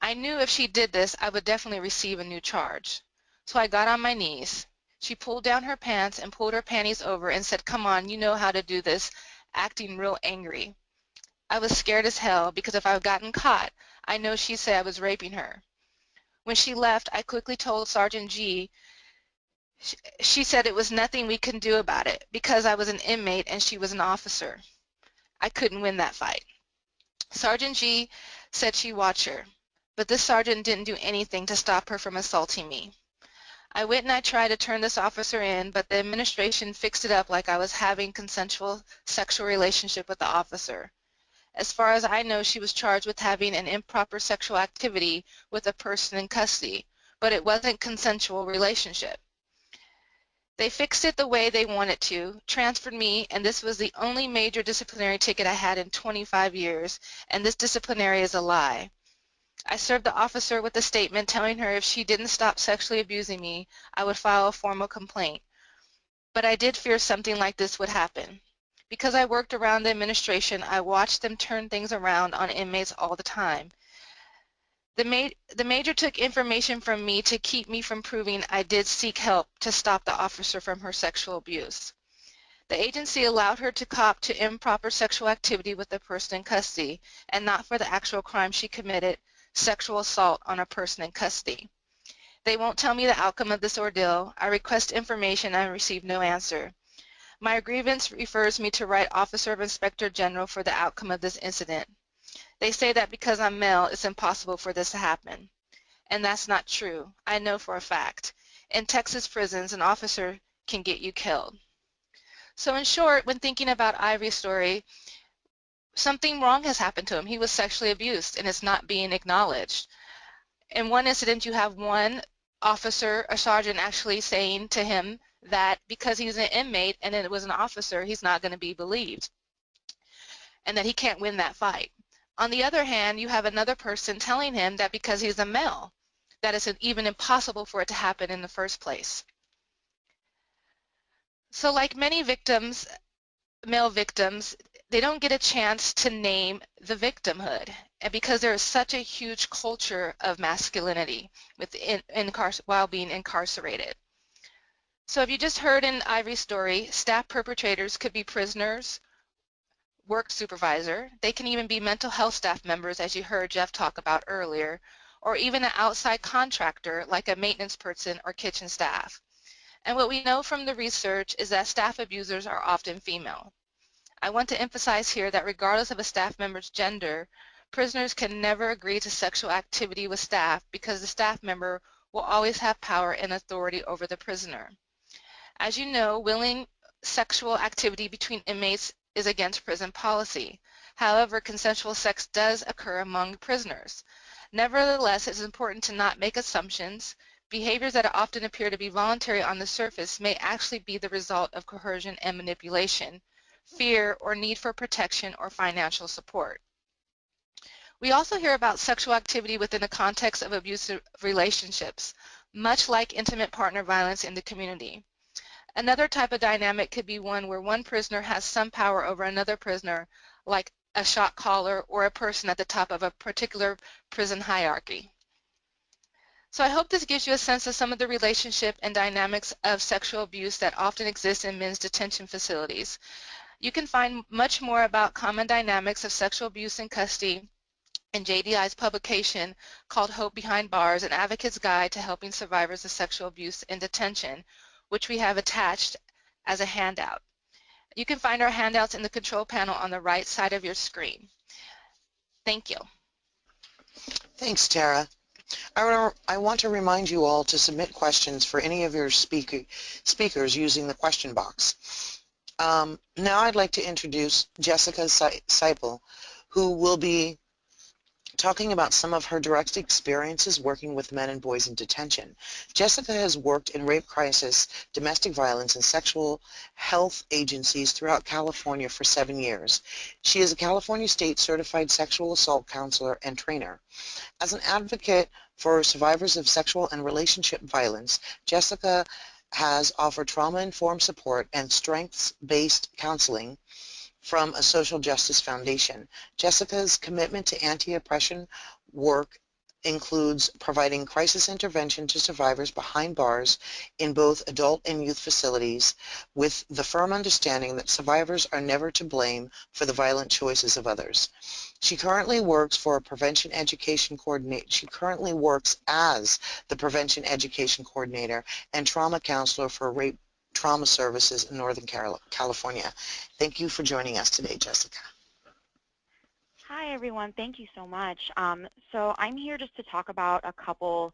I knew if she did this, I would definitely receive a new charge. So I got on my knees. She pulled down her pants and pulled her panties over and said, come on, you know how to do this, acting real angry. I was scared as hell because if I had gotten caught, I know she'd say I was raping her. When she left, I quickly told Sergeant G. She said it was nothing we could do about it because I was an inmate and she was an officer. I couldn't win that fight. Sergeant G said she'd watch her, but this sergeant didn't do anything to stop her from assaulting me. I went and I tried to turn this officer in, but the administration fixed it up like I was having consensual sexual relationship with the officer. As far as I know, she was charged with having an improper sexual activity with a person in custody, but it wasn't consensual relationship. They fixed it the way they wanted to, transferred me, and this was the only major disciplinary ticket I had in 25 years, and this disciplinary is a lie. I served the officer with a statement telling her if she didn't stop sexually abusing me, I would file a formal complaint. But I did fear something like this would happen. Because I worked around the administration, I watched them turn things around on inmates all the time. The, ma the major took information from me to keep me from proving I did seek help to stop the officer from her sexual abuse. The agency allowed her to cop to improper sexual activity with the person in custody and not for the actual crime she committed, sexual assault on a person in custody. They won't tell me the outcome of this ordeal. I request information and receive no answer. My grievance refers me to write Officer of Inspector General for the outcome of this incident. They say that because I'm male, it's impossible for this to happen. And that's not true. I know for a fact. In Texas prisons, an officer can get you killed. So in short, when thinking about Ivory's story, something wrong has happened to him. He was sexually abused and it's not being acknowledged. In one incident, you have one officer, a sergeant, actually saying to him that because he's an inmate and it was an officer, he's not going to be believed and that he can't win that fight. On the other hand, you have another person telling him that because he's a male, that it's even impossible for it to happen in the first place. So like many victims, male victims, they don't get a chance to name the victimhood. And because there is such a huge culture of masculinity within, in, while being incarcerated. So if you just heard in Ivory's story, staff perpetrators could be prisoners, work supervisor. They can even be mental health staff members, as you heard Jeff talk about earlier, or even an outside contractor like a maintenance person or kitchen staff. And what we know from the research is that staff abusers are often female. I want to emphasize here that regardless of a staff member's gender, prisoners can never agree to sexual activity with staff because the staff member will always have power and authority over the prisoner. As you know, willing sexual activity between inmates is against prison policy. However, consensual sex does occur among prisoners. Nevertheless, it is important to not make assumptions. Behaviors that often appear to be voluntary on the surface may actually be the result of coercion and manipulation, fear, or need for protection or financial support. We also hear about sexual activity within the context of abusive relationships, much like intimate partner violence in the community. Another type of dynamic could be one where one prisoner has some power over another prisoner, like a shot caller or a person at the top of a particular prison hierarchy. So I hope this gives you a sense of some of the relationship and dynamics of sexual abuse that often exist in men's detention facilities. You can find much more about common dynamics of sexual abuse in custody in JDI's publication called Hope Behind Bars, an advocate's guide to helping survivors of sexual abuse in detention, which we have attached as a handout. You can find our handouts in the control panel on the right side of your screen. Thank you. Thanks, Tara. I want to remind you all to submit questions for any of your speaker, speakers using the question box. Um, now I'd like to introduce Jessica Seipel, who will be talking about some of her direct experiences working with men and boys in detention. Jessica has worked in rape crisis, domestic violence, and sexual health agencies throughout California for seven years. She is a California State Certified Sexual Assault Counselor and Trainer. As an advocate for survivors of sexual and relationship violence, Jessica has offered trauma-informed support and strengths-based counseling from a social justice foundation. Jessica's commitment to anti-oppression work includes providing crisis intervention to survivors behind bars in both adult and youth facilities with the firm understanding that survivors are never to blame for the violent choices of others. She currently works for a prevention education coordinator. She currently works as the prevention education coordinator and trauma counselor for rape Trauma Services in Northern California. Thank you for joining us today, Jessica. Hi, everyone. Thank you so much. Um, so I'm here just to talk about a couple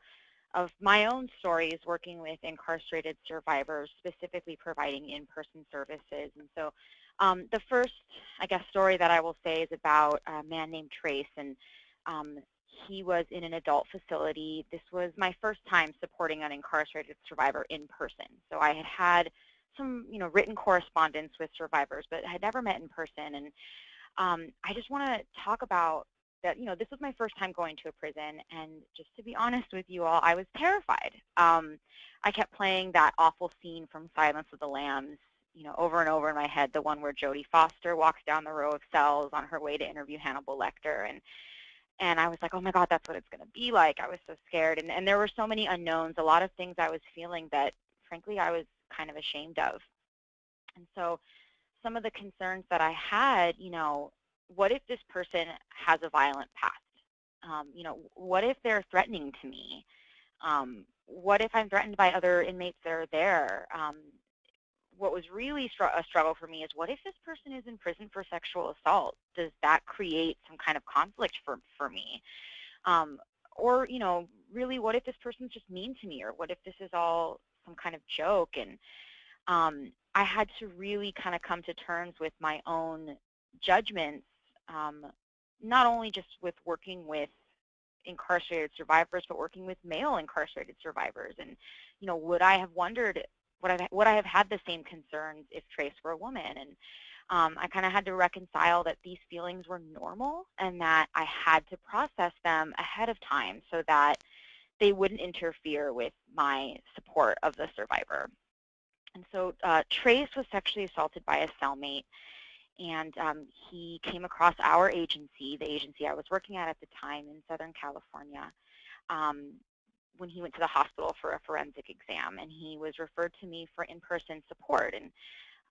of my own stories working with incarcerated survivors, specifically providing in-person services. And so um, the first, I guess, story that I will say is about a man named Trace. And um, he was in an adult facility. This was my first time supporting an incarcerated survivor in person. So I had had some, you know, written correspondence with survivors, but had never met in person. And um, I just want to talk about that, you know, this was my first time going to a prison. And just to be honest with you all, I was terrified. Um, I kept playing that awful scene from Silence of the Lambs, you know, over and over in my head, the one where Jodie Foster walks down the row of cells on her way to interview Hannibal Lecter. And and I was like, oh my God, that's what it's going to be like. I was so scared. And, and there were so many unknowns, a lot of things I was feeling that, frankly, I was kind of ashamed of. And so some of the concerns that I had, you know, what if this person has a violent past? Um, you know, what if they're threatening to me? Um, what if I'm threatened by other inmates that are there? Um, what was really str a struggle for me is what if this person is in prison for sexual assault? Does that create some kind of conflict for, for me? Um, or, you know, really, what if this person's just mean to me? Or what if this is all some kind of joke? And um, I had to really kind of come to terms with my own judgments, um, not only just with working with incarcerated survivors, but working with male incarcerated survivors. And, you know, would I have wondered would I, would I have had the same concerns if Trace were a woman? And um, I kind of had to reconcile that these feelings were normal and that I had to process them ahead of time so that they wouldn't interfere with my support of the survivor. And so uh, Trace was sexually assaulted by a cellmate, and um, he came across our agency, the agency I was working at at the time in Southern California, um, when he went to the hospital for a forensic exam, and he was referred to me for in-person support. And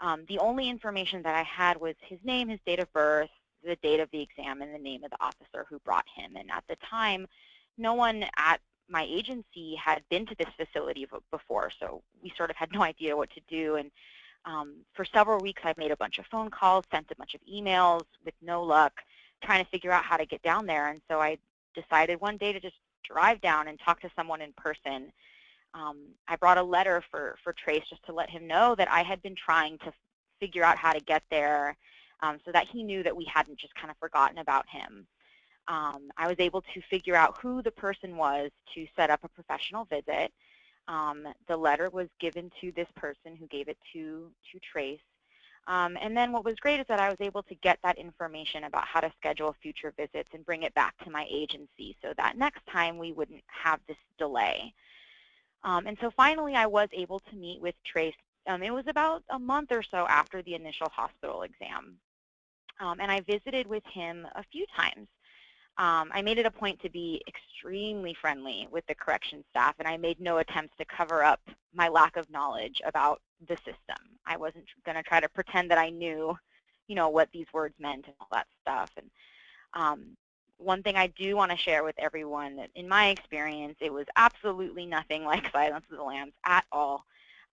um, the only information that I had was his name, his date of birth, the date of the exam, and the name of the officer who brought him. And at the time, no one at my agency had been to this facility before, so we sort of had no idea what to do. And um, for several weeks, I made a bunch of phone calls, sent a bunch of emails with no luck, trying to figure out how to get down there. And so I decided one day to just drive down and talk to someone in person. Um, I brought a letter for, for Trace just to let him know that I had been trying to figure out how to get there um, so that he knew that we hadn't just kind of forgotten about him. Um, I was able to figure out who the person was to set up a professional visit. Um, the letter was given to this person who gave it to, to Trace. Um, and then what was great is that I was able to get that information about how to schedule future visits and bring it back to my agency so that next time we wouldn't have this delay. Um, and so finally I was able to meet with Trace. Um, it was about a month or so after the initial hospital exam. Um, and I visited with him a few times. Um, I made it a point to be extremely friendly with the correction staff, and I made no attempts to cover up my lack of knowledge about the system. I wasn't going to try to pretend that I knew, you know, what these words meant and all that stuff. And um, one thing I do want to share with everyone, that in my experience, it was absolutely nothing like Silence of the Lambs at all.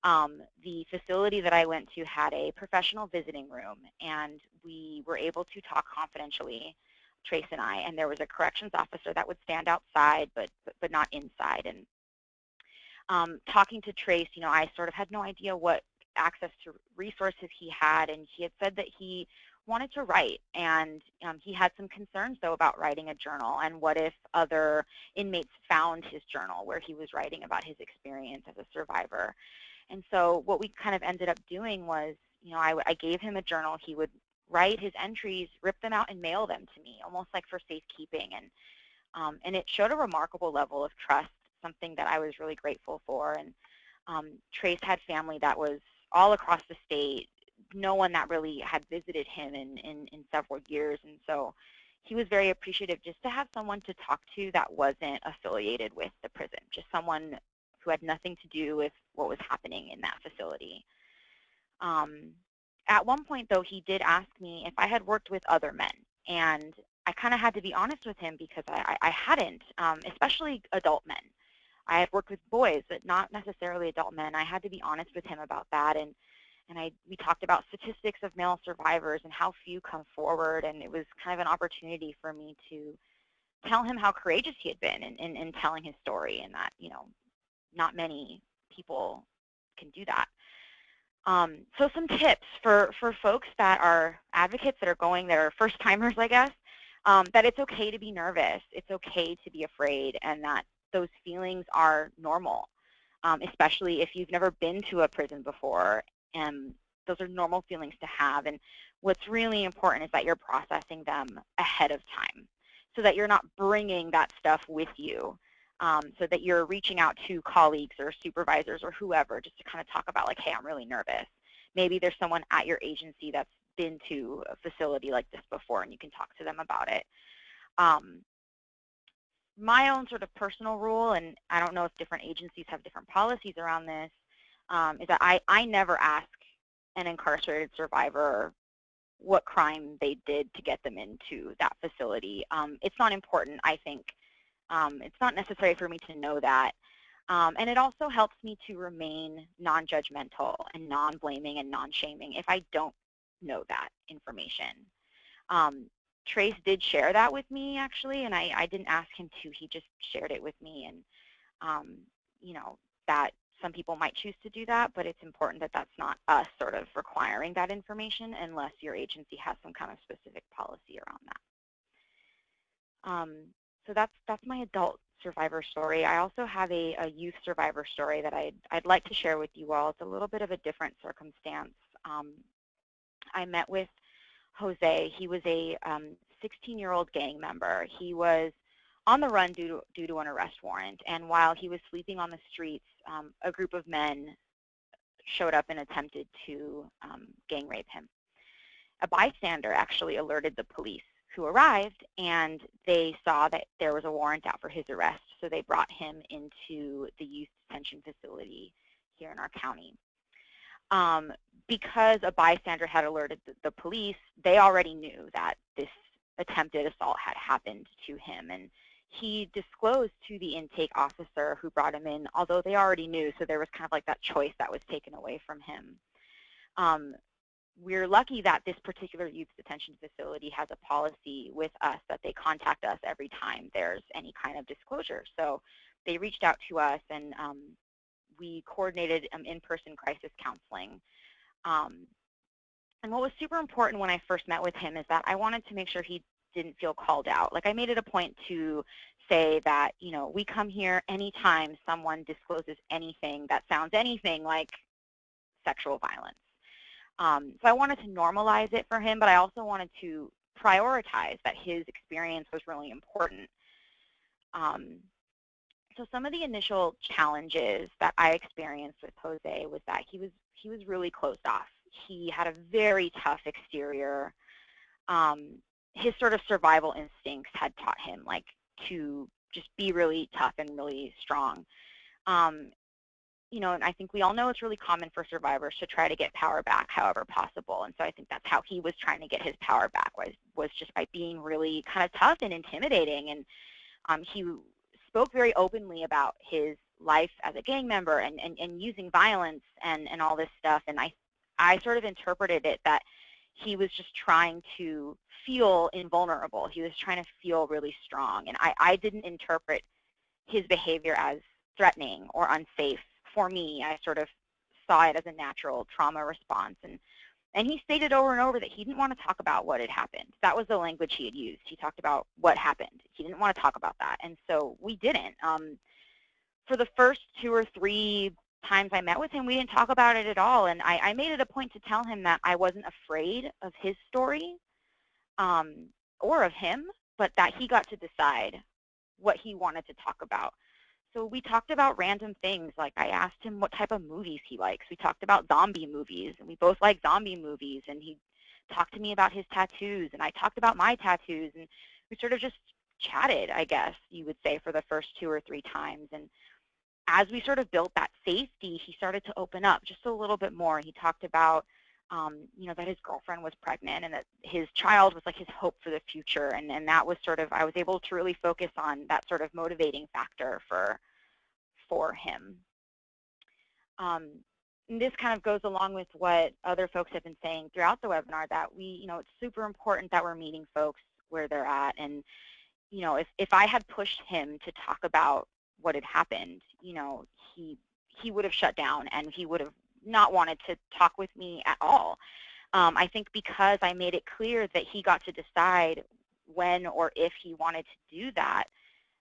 Um, the facility that I went to had a professional visiting room, and we were able to talk confidentially, Trace and I, and there was a corrections officer that would stand outside but, but, but not inside. And um, talking to Trace, you know, I sort of had no idea what access to resources he had, and he had said that he wanted to write, and um, he had some concerns, though, about writing a journal, and what if other inmates found his journal where he was writing about his experience as a survivor. And so what we kind of ended up doing was, you know, I, I gave him a journal. He would write his entries, rip them out, and mail them to me, almost like for safekeeping. And, um, and it showed a remarkable level of trust something that I was really grateful for. And um, Trace had family that was all across the state, no one that really had visited him in, in, in several years. And so he was very appreciative just to have someone to talk to that wasn't affiliated with the prison, just someone who had nothing to do with what was happening in that facility. Um, at one point, though, he did ask me if I had worked with other men. And I kind of had to be honest with him because I, I hadn't, um, especially adult men. I had worked with boys, but not necessarily adult men. I had to be honest with him about that, and and I we talked about statistics of male survivors and how few come forward, and it was kind of an opportunity for me to tell him how courageous he had been in, in, in telling his story, and that you know not many people can do that. Um, so some tips for for folks that are advocates that are going that are first timers, I guess. um, that it's okay to be nervous, it's okay to be afraid, and that those feelings are normal, um, especially if you've never been to a prison before. And those are normal feelings to have. And what's really important is that you're processing them ahead of time so that you're not bringing that stuff with you. Um, so that you're reaching out to colleagues or supervisors or whoever just to kind of talk about like, hey, I'm really nervous. Maybe there's someone at your agency that's been to a facility like this before and you can talk to them about it. Um, my own sort of personal rule, and I don't know if different agencies have different policies around this, um, is that I, I never ask an incarcerated survivor what crime they did to get them into that facility. Um, it's not important, I think. Um, it's not necessary for me to know that. Um, and it also helps me to remain non-judgmental and non-blaming and non-shaming if I don't know that information. Um, Trace did share that with me, actually, and I, I didn't ask him to. He just shared it with me. And, um, you know, that some people might choose to do that, but it's important that that's not us sort of requiring that information unless your agency has some kind of specific policy around that. Um, so that's that's my adult survivor story. I also have a, a youth survivor story that I'd, I'd like to share with you all. It's a little bit of a different circumstance. Um, I met with Jose. He was a 16-year-old um, gang member. He was on the run due to, due to an arrest warrant. And while he was sleeping on the streets, um, a group of men showed up and attempted to um, gang rape him. A bystander actually alerted the police who arrived and they saw that there was a warrant out for his arrest. So they brought him into the youth detention facility here in our county. Um, because a bystander had alerted the, the police, they already knew that this attempted assault had happened to him. And he disclosed to the intake officer who brought him in, although they already knew, so there was kind of like that choice that was taken away from him. Um, we're lucky that this particular youth detention facility has a policy with us that they contact us every time there's any kind of disclosure. So they reached out to us and um, we coordinated um, in-person crisis counseling. Um, and what was super important when I first met with him is that I wanted to make sure he didn't feel called out. Like I made it a point to say that, you know, we come here anytime someone discloses anything that sounds anything like sexual violence. Um, so I wanted to normalize it for him, but I also wanted to prioritize that his experience was really important. Um, so some of the initial challenges that I experienced with Jose was that he was he was really closed off. He had a very tough exterior. Um, his sort of survival instincts had taught him like to just be really tough and really strong. Um, you know, and I think we all know it's really common for survivors to try to get power back however possible. And so I think that's how he was trying to get his power back was was just by being really kind of tough and intimidating. And um, he spoke very openly about his life as a gang member and, and, and using violence and, and all this stuff. And I I sort of interpreted it that he was just trying to feel invulnerable. He was trying to feel really strong. And I, I didn't interpret his behavior as threatening or unsafe. For me, I sort of saw it as a natural trauma response. And, and he stated over and over that he didn't want to talk about what had happened. That was the language he had used. He talked about what happened. He didn't want to talk about that. And so we didn't. Um, for the first two or three times I met with him, we didn't talk about it at all. And I, I made it a point to tell him that I wasn't afraid of his story um, or of him, but that he got to decide what he wanted to talk about. So we talked about random things, like I asked him what type of movies he likes. We talked about zombie movies, and we both like zombie movies, and he talked to me about his tattoos, and I talked about my tattoos, and we sort of just chatted, I guess you would say, for the first two or three times. And as we sort of built that safety, he started to open up just a little bit more. He talked about, um, you know, that his girlfriend was pregnant and that his child was like his hope for the future. And, and that was sort of, I was able to really focus on that sort of motivating factor for, for him. Um, this kind of goes along with what other folks have been saying throughout the webinar that we, you know, it's super important that we're meeting folks where they're at. And, you know, if, if I had pushed him to talk about what had happened, you know, he he would have shut down and he would have not wanted to talk with me at all. Um, I think because I made it clear that he got to decide when or if he wanted to do that,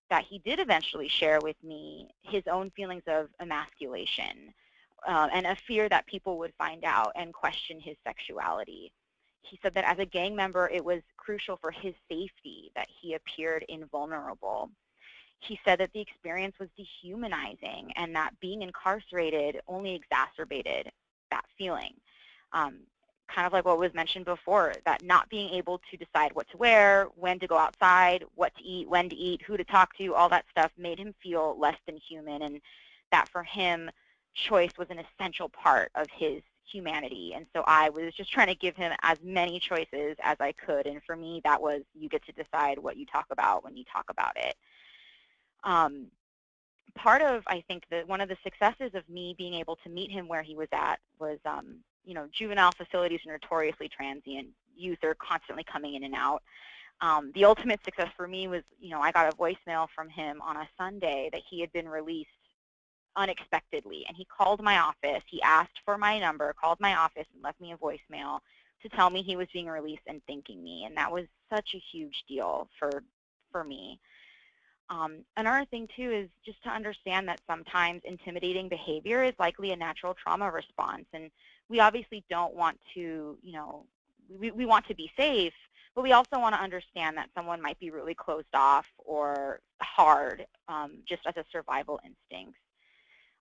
that he did eventually share with me his own feelings of emasculation uh, and a fear that people would find out and question his sexuality. He said that as a gang member, it was crucial for his safety that he appeared invulnerable. He said that the experience was dehumanizing and that being incarcerated only exacerbated that feeling. Um, kind of like what was mentioned before, that not being able to decide what to wear, when to go outside, what to eat, when to eat, who to talk to, all that stuff made him feel less than human and that for him, choice was an essential part of his humanity. And so I was just trying to give him as many choices as I could. And for me, that was you get to decide what you talk about when you talk about it. Um, part of, I think, that one of the successes of me being able to meet him where he was at was, um, you know, juvenile facilities are notoriously transient. Youth are constantly coming in and out. Um, the ultimate success for me was, you know, I got a voicemail from him on a Sunday that he had been released unexpectedly. And he called my office. He asked for my number, called my office, and left me a voicemail to tell me he was being released and thanking me. And that was such a huge deal for, for me. Um, another thing, too, is just to understand that sometimes intimidating behavior is likely a natural trauma response. And we obviously don't want to, you know, we, we want to be safe, but we also want to understand that someone might be really closed off or hard um, just as a survival instinct.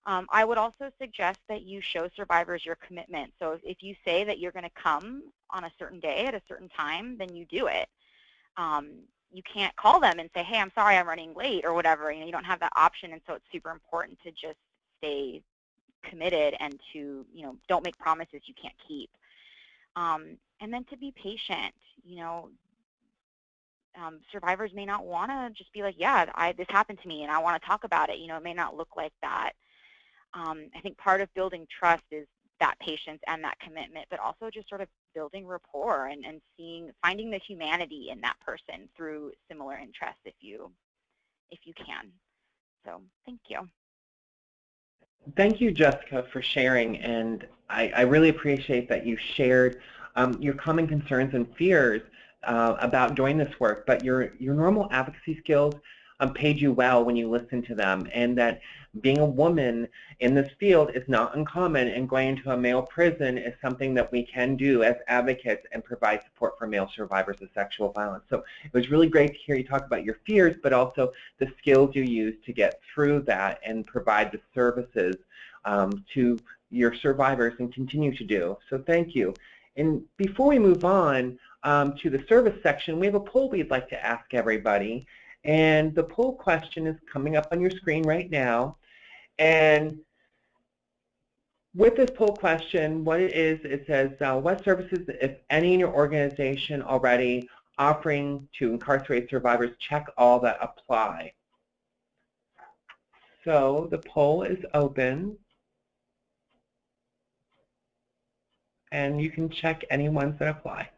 Um, I would also suggest that you show survivors your commitment. So if you say that you're going to come on a certain day at a certain time, then you do it. Um, you can't call them and say, hey, I'm sorry I'm running late or whatever. You know, you don't have that option, and so it's super important to just stay committed and to, you know, don't make promises you can't keep. Um, and then to be patient. You know, um, survivors may not want to just be like, yeah, I, this happened to me and I want to talk about it. You know, it may not look like that um, I think part of building trust is that patience and that commitment, but also just sort of building rapport and, and seeing, finding the humanity in that person through similar interests if you, if you can. So thank you. Thank you, Jessica, for sharing. And I, I really appreciate that you shared um, your common concerns and fears uh, about doing this work, but your, your normal advocacy skills um, paid you well when you listened to them, and that being a woman in this field is not uncommon, and going into a male prison is something that we can do as advocates and provide support for male survivors of sexual violence. So it was really great to hear you talk about your fears, but also the skills you use to get through that and provide the services um, to your survivors and continue to do. So thank you. And before we move on um, to the service section, we have a poll we'd like to ask everybody. And the poll question is coming up on your screen right now. And with this poll question, what it is, it says, uh, what services, if any, in your organization already offering to incarcerate survivors, check all that apply. So the poll is open. And you can check any ones that apply.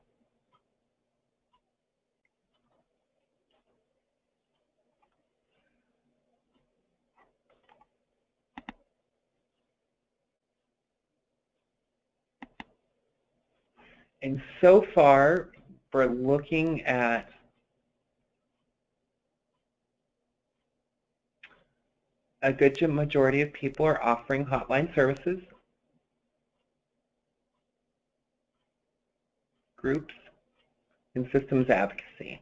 And so far, we're looking at a good majority of people are offering hotline services, groups, and systems advocacy.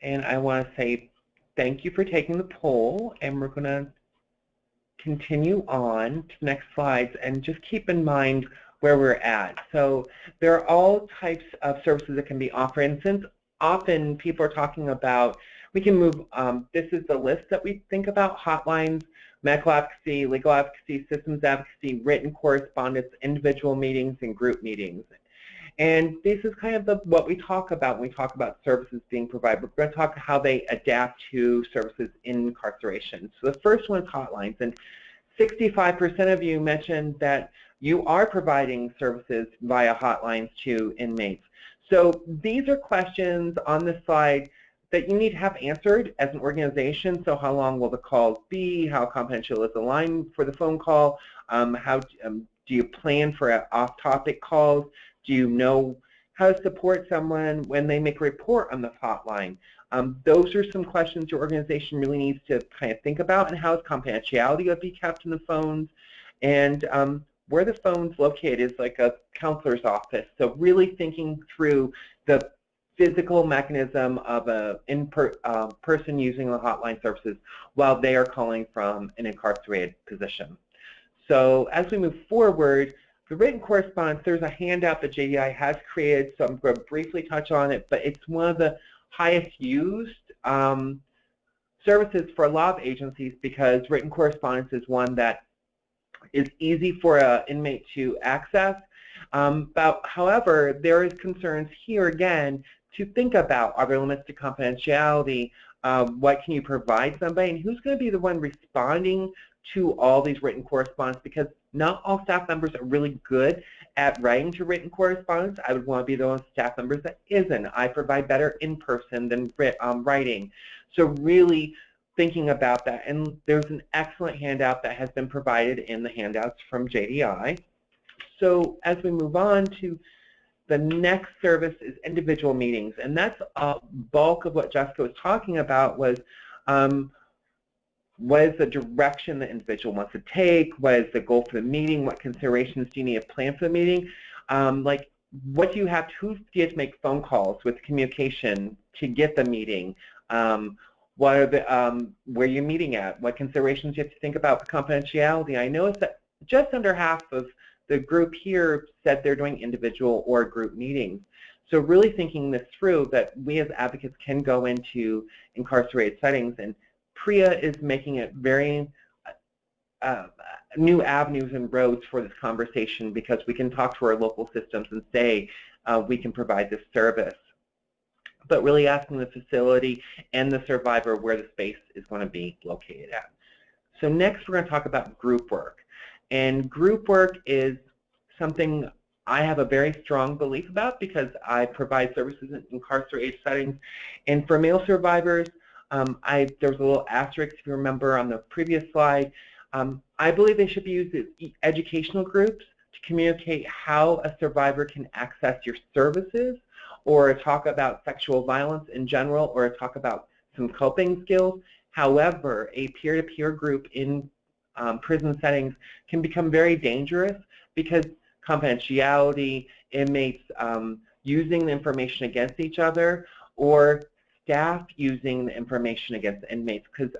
And I want to say thank you for taking the poll, and we're going to continue on to next slides and just keep in mind where we're at. So there are all types of services that can be offered. And since often people are talking about, we can move, um, this is the list that we think about, hotlines, medical advocacy, legal advocacy, systems advocacy, written correspondence, individual meetings, and group meetings. And this is kind of the, what we talk about when we talk about services being provided. We're going to talk how they adapt to services in incarceration. So the first one is hotlines. And 65% of you mentioned that you are providing services via hotlines to inmates. So these are questions on this slide that you need to have answered as an organization. So how long will the calls be? How confidential is the line for the phone call? Um, how um, do you plan for off-topic calls? Do you know how to support someone when they make a report on the hotline. Um, those are some questions your organization really needs to kind of think about and how is confidentiality going to be kept in the phones and um, where the phone's located is like a counselor's office. So really thinking through the physical mechanism of a in per, uh, person using the hotline services while they are calling from an incarcerated position. So as we move forward, the written correspondence, there's a handout that JDI has created, so I'm going to briefly touch on it, but it's one of the highest used um, services for a lot of agencies because written correspondence is one that is easy for an inmate to access. Um, but however, there is concerns here again to think about are there limits to confidentiality? Uh, what can you provide somebody? And who's going to be the one responding to all these written correspondence? Because not all staff members are really good at writing to written correspondence. I would want to be those staff members that isn't. I provide better in person than um, writing. So really thinking about that. And there's an excellent handout that has been provided in the handouts from JDI. So as we move on to the next service is individual meetings. And that's a bulk of what Jessica was talking about was um, what is the direction the individual wants to take? What is the goal for the meeting? What considerations do you need to plan for the meeting? Um, like, what do you have to, who do you have to make phone calls with communication to get the meeting? Um, what are the, um, where you're meeting at? What considerations do you have to think about for confidentiality? I noticed that just under half of the group here said they're doing individual or group meetings. So really thinking this through that we as advocates can go into incarcerated settings and PREA is making it very uh, new avenues and roads for this conversation because we can talk to our local systems and say uh, we can provide this service. But really asking the facility and the survivor where the space is going to be located at. So next we're going to talk about group work. And group work is something I have a very strong belief about because I provide services in incarcerated settings. And for male survivors, um, I, there was a little asterisk, if you remember, on the previous slide. Um, I believe they should be used as educational groups to communicate how a survivor can access your services or talk about sexual violence in general or talk about some coping skills. However, a peer-to-peer -peer group in um, prison settings can become very dangerous because confidentiality, inmates um, using the information against each other, or staff using the information against inmates because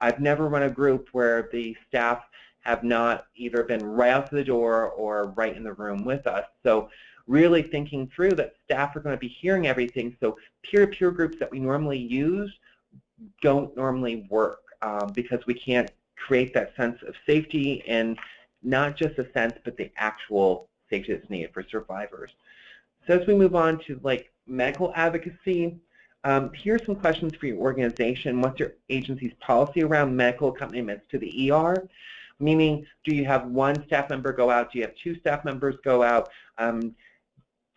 I've never run a group where the staff have not either been right out the door or right in the room with us. So really thinking through that staff are going to be hearing everything. So peer-to-peer -peer groups that we normally use don't normally work um, because we can't create that sense of safety and not just a sense, but the actual safety that's needed for survivors. So as we move on to like medical advocacy, um, are some questions for your organization. What's your agency's policy around medical accompaniments to the ER? Meaning, do you have one staff member go out? Do you have two staff members go out? Um,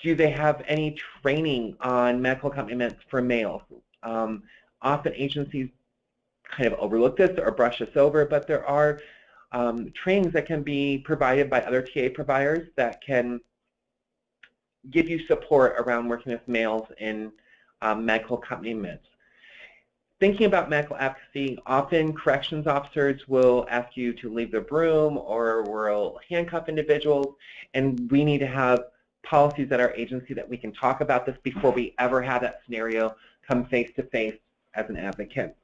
do they have any training on medical accompaniments for males? Um, often agencies kind of overlook this or brush this over, but there are um, trainings that can be provided by other TA providers that can give you support around working with males in um, medical accompaniments. Thinking about medical advocacy, often corrections officers will ask you to leave the room or will handcuff individuals, and we need to have policies at our agency that we can talk about this before we ever have that scenario come face to face as an advocate.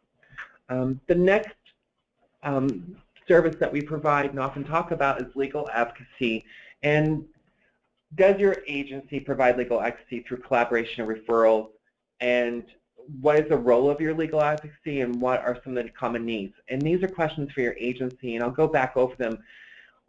Um, the next um, service that we provide and often talk about is legal advocacy. And does your agency provide legal advocacy through collaboration and referrals? And what is the role of your legal advocacy and what are some of the common needs? And these are questions for your agency, and I'll go back over them.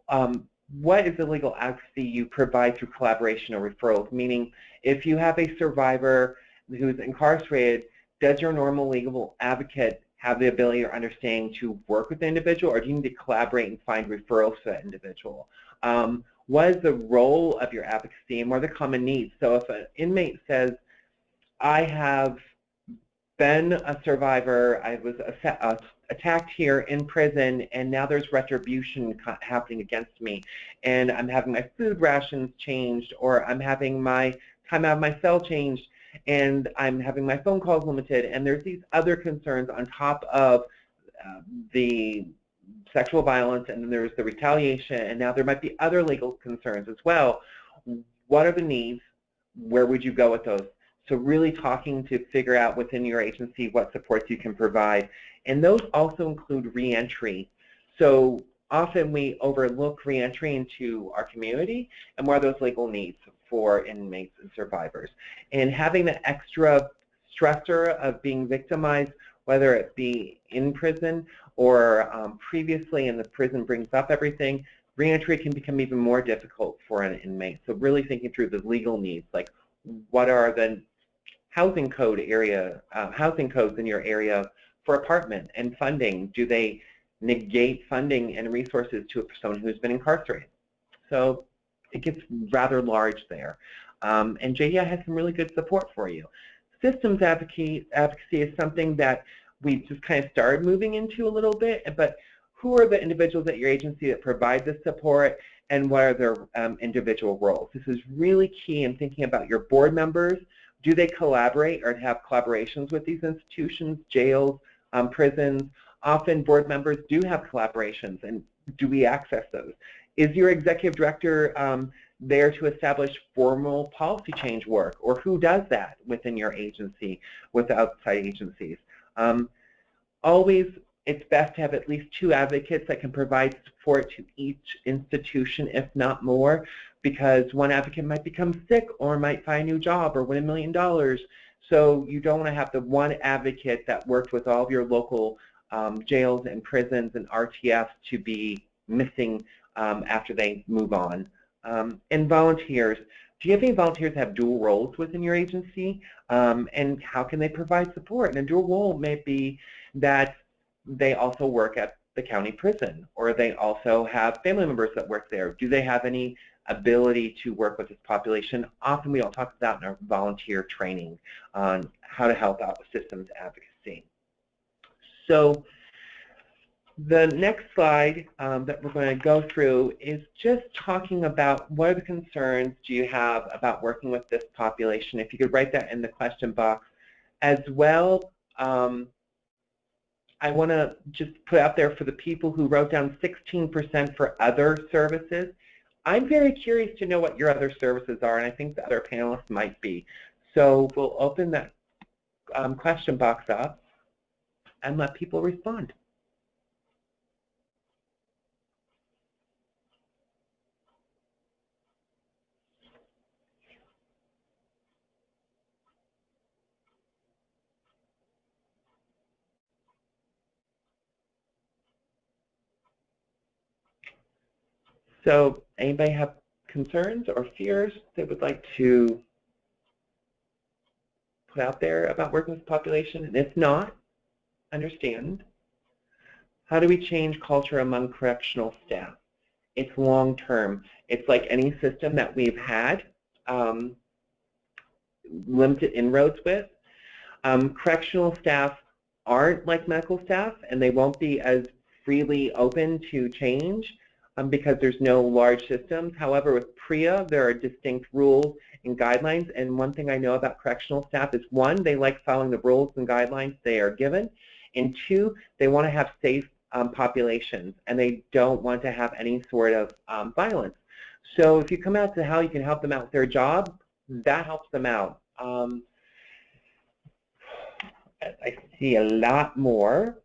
Um, what is the legal advocacy you provide through collaboration or referrals? Meaning, if you have a survivor who's incarcerated, does your normal legal advocate have the ability or understanding to work with the individual, or do you need to collaborate and find referrals for that individual? Um, what is the role of your advocacy and what are the common needs? So if an inmate says, I have been a survivor, I was uh, attacked here in prison, and now there's retribution happening against me, and I'm having my food rations changed, or I'm having my time out of my cell changed, and I'm having my phone calls limited, and there's these other concerns on top of uh, the sexual violence, and then there's the retaliation, and now there might be other legal concerns as well. What are the needs? Where would you go with those? So really talking to figure out within your agency what supports you can provide. And those also include reentry. So often we overlook reentry into our community and what are those legal needs for inmates and survivors. And having the extra stressor of being victimized, whether it be in prison or um, previously and the prison brings up everything, reentry can become even more difficult for an inmate. So really thinking through the legal needs, like what are the housing code area, uh, housing codes in your area for apartment and funding? Do they negate funding and resources to someone who's been incarcerated? So it gets rather large there. Um, and JDI has some really good support for you. Systems advocacy, advocacy is something that we just kind of started moving into a little bit, but who are the individuals at your agency that provide this support and what are their um, individual roles? This is really key in thinking about your board members. Do they collaborate or have collaborations with these institutions, jails, um, prisons? Often board members do have collaborations and do we access those? Is your executive director um, there to establish formal policy change work or who does that within your agency with outside agencies? Um, always, it's best to have at least two advocates that can provide support to each institution, if not more, because one advocate might become sick or might find a new job or win a million dollars. So you don't want to have the one advocate that worked with all of your local um, jails and prisons and RTFs to be missing um, after they move on. Um, and volunteers. Do you have any volunteers that have dual roles within your agency? Um, and how can they provide support? And a dual role may be that they also work at the county prison, or they also have family members that work there. Do they have any ability to work with this population? Often we don't talk about in our volunteer training on how to help out with systems advocacy. So the next slide um, that we're going to go through is just talking about what are the concerns do you have about working with this population. If you could write that in the question box. As well, um, I want to just put out there for the people who wrote down 16% for other services. I'm very curious to know what your other services are, and I think the other panelists might be. So we'll open that um, question box up and let people respond. So anybody have concerns or fears they would like to put out there about working with population? And if not, understand. How do we change culture among correctional staff? It's long term. It's like any system that we've had um, limited inroads with. Um, correctional staff aren't like medical staff, and they won't be as freely open to change um, because there's no large systems. However, with PREA, there are distinct rules and guidelines. And one thing I know about correctional staff is one, they like following the rules and guidelines they are given. And two, they want to have safe um, populations and they don't want to have any sort of um, violence. So if you come out to how you can help them out with their job, that helps them out. Um, I see a lot more.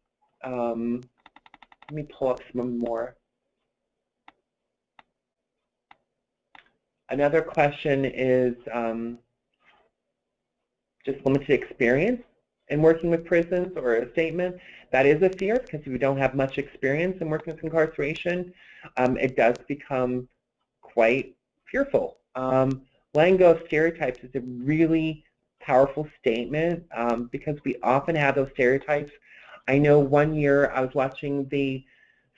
Um, let me pull up some more. Another question is um, just limited experience in working with prisons or a statement. That is a fear because if you don't have much experience in working with incarceration, um, it does become quite fearful. Um, letting go of stereotypes is a really powerful statement um, because we often have those stereotypes. I know one year I was watching the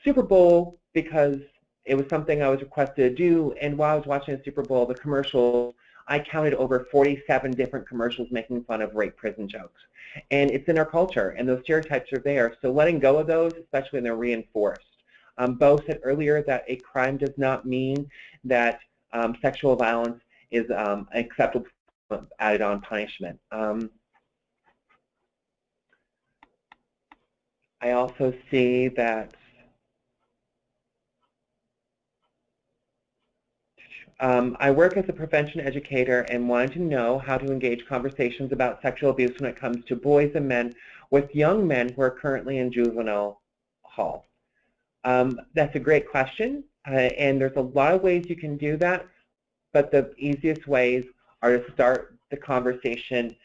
Super Bowl because it was something I was requested to do, and while I was watching the Super Bowl, the commercial, I counted over 47 different commercials making fun of rape prison jokes. And it's in our culture, and those stereotypes are there. So letting go of those, especially when they're reinforced. Um, Bo said earlier that a crime does not mean that um, sexual violence is um, acceptable added on punishment. Um, I also see that Um, I work as a prevention educator and wanted to know how to engage conversations about sexual abuse when it comes to boys and men with young men who are currently in juvenile hall. Um, that's a great question, uh, and there's a lot of ways you can do that, but the easiest ways are to start the conversation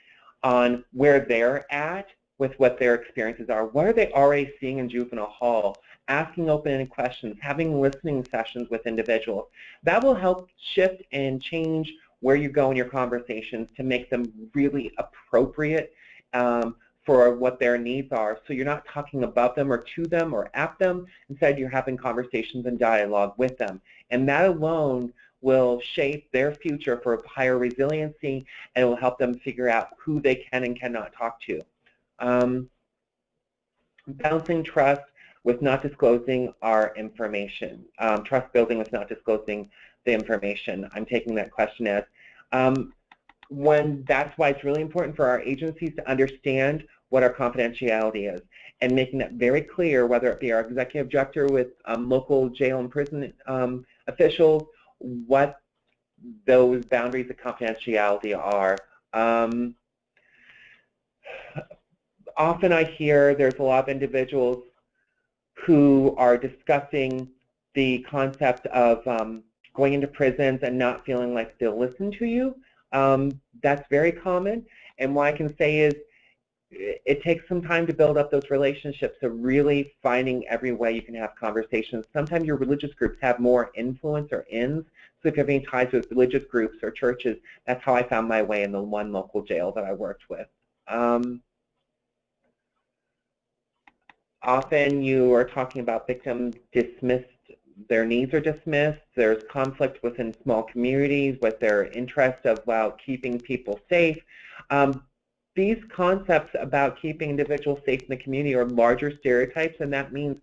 on where they're at with what their experiences are. What are they already seeing in juvenile hall? Asking open-ended questions, having listening sessions with individuals. That will help shift and change where you go in your conversations to make them really appropriate um, for what their needs are. So you're not talking above them or to them or at them. Instead, you're having conversations and dialogue with them. And that alone will shape their future for higher resiliency and it will help them figure out who they can and cannot talk to. Um, balancing trust with not disclosing our information. Um, trust building with not disclosing the information. I'm taking that question as um, when that's why it's really important for our agencies to understand what our confidentiality is and making that very clear, whether it be our executive director with um, local jail and prison um, officials, what those boundaries of confidentiality are. Um, often I hear there's a lot of individuals who are discussing the concept of um, going into prisons and not feeling like they'll listen to you. Um, that's very common. And what I can say is it takes some time to build up those relationships, so really finding every way you can have conversations. Sometimes your religious groups have more influence or ends, so if you have any ties with religious groups or churches, that's how I found my way in the one local jail that I worked with. Um, often you are talking about victims dismissed, their needs are dismissed, there's conflict within small communities with their interest of well, keeping people safe. Um, these concepts about keeping individuals safe in the community are larger stereotypes, and that means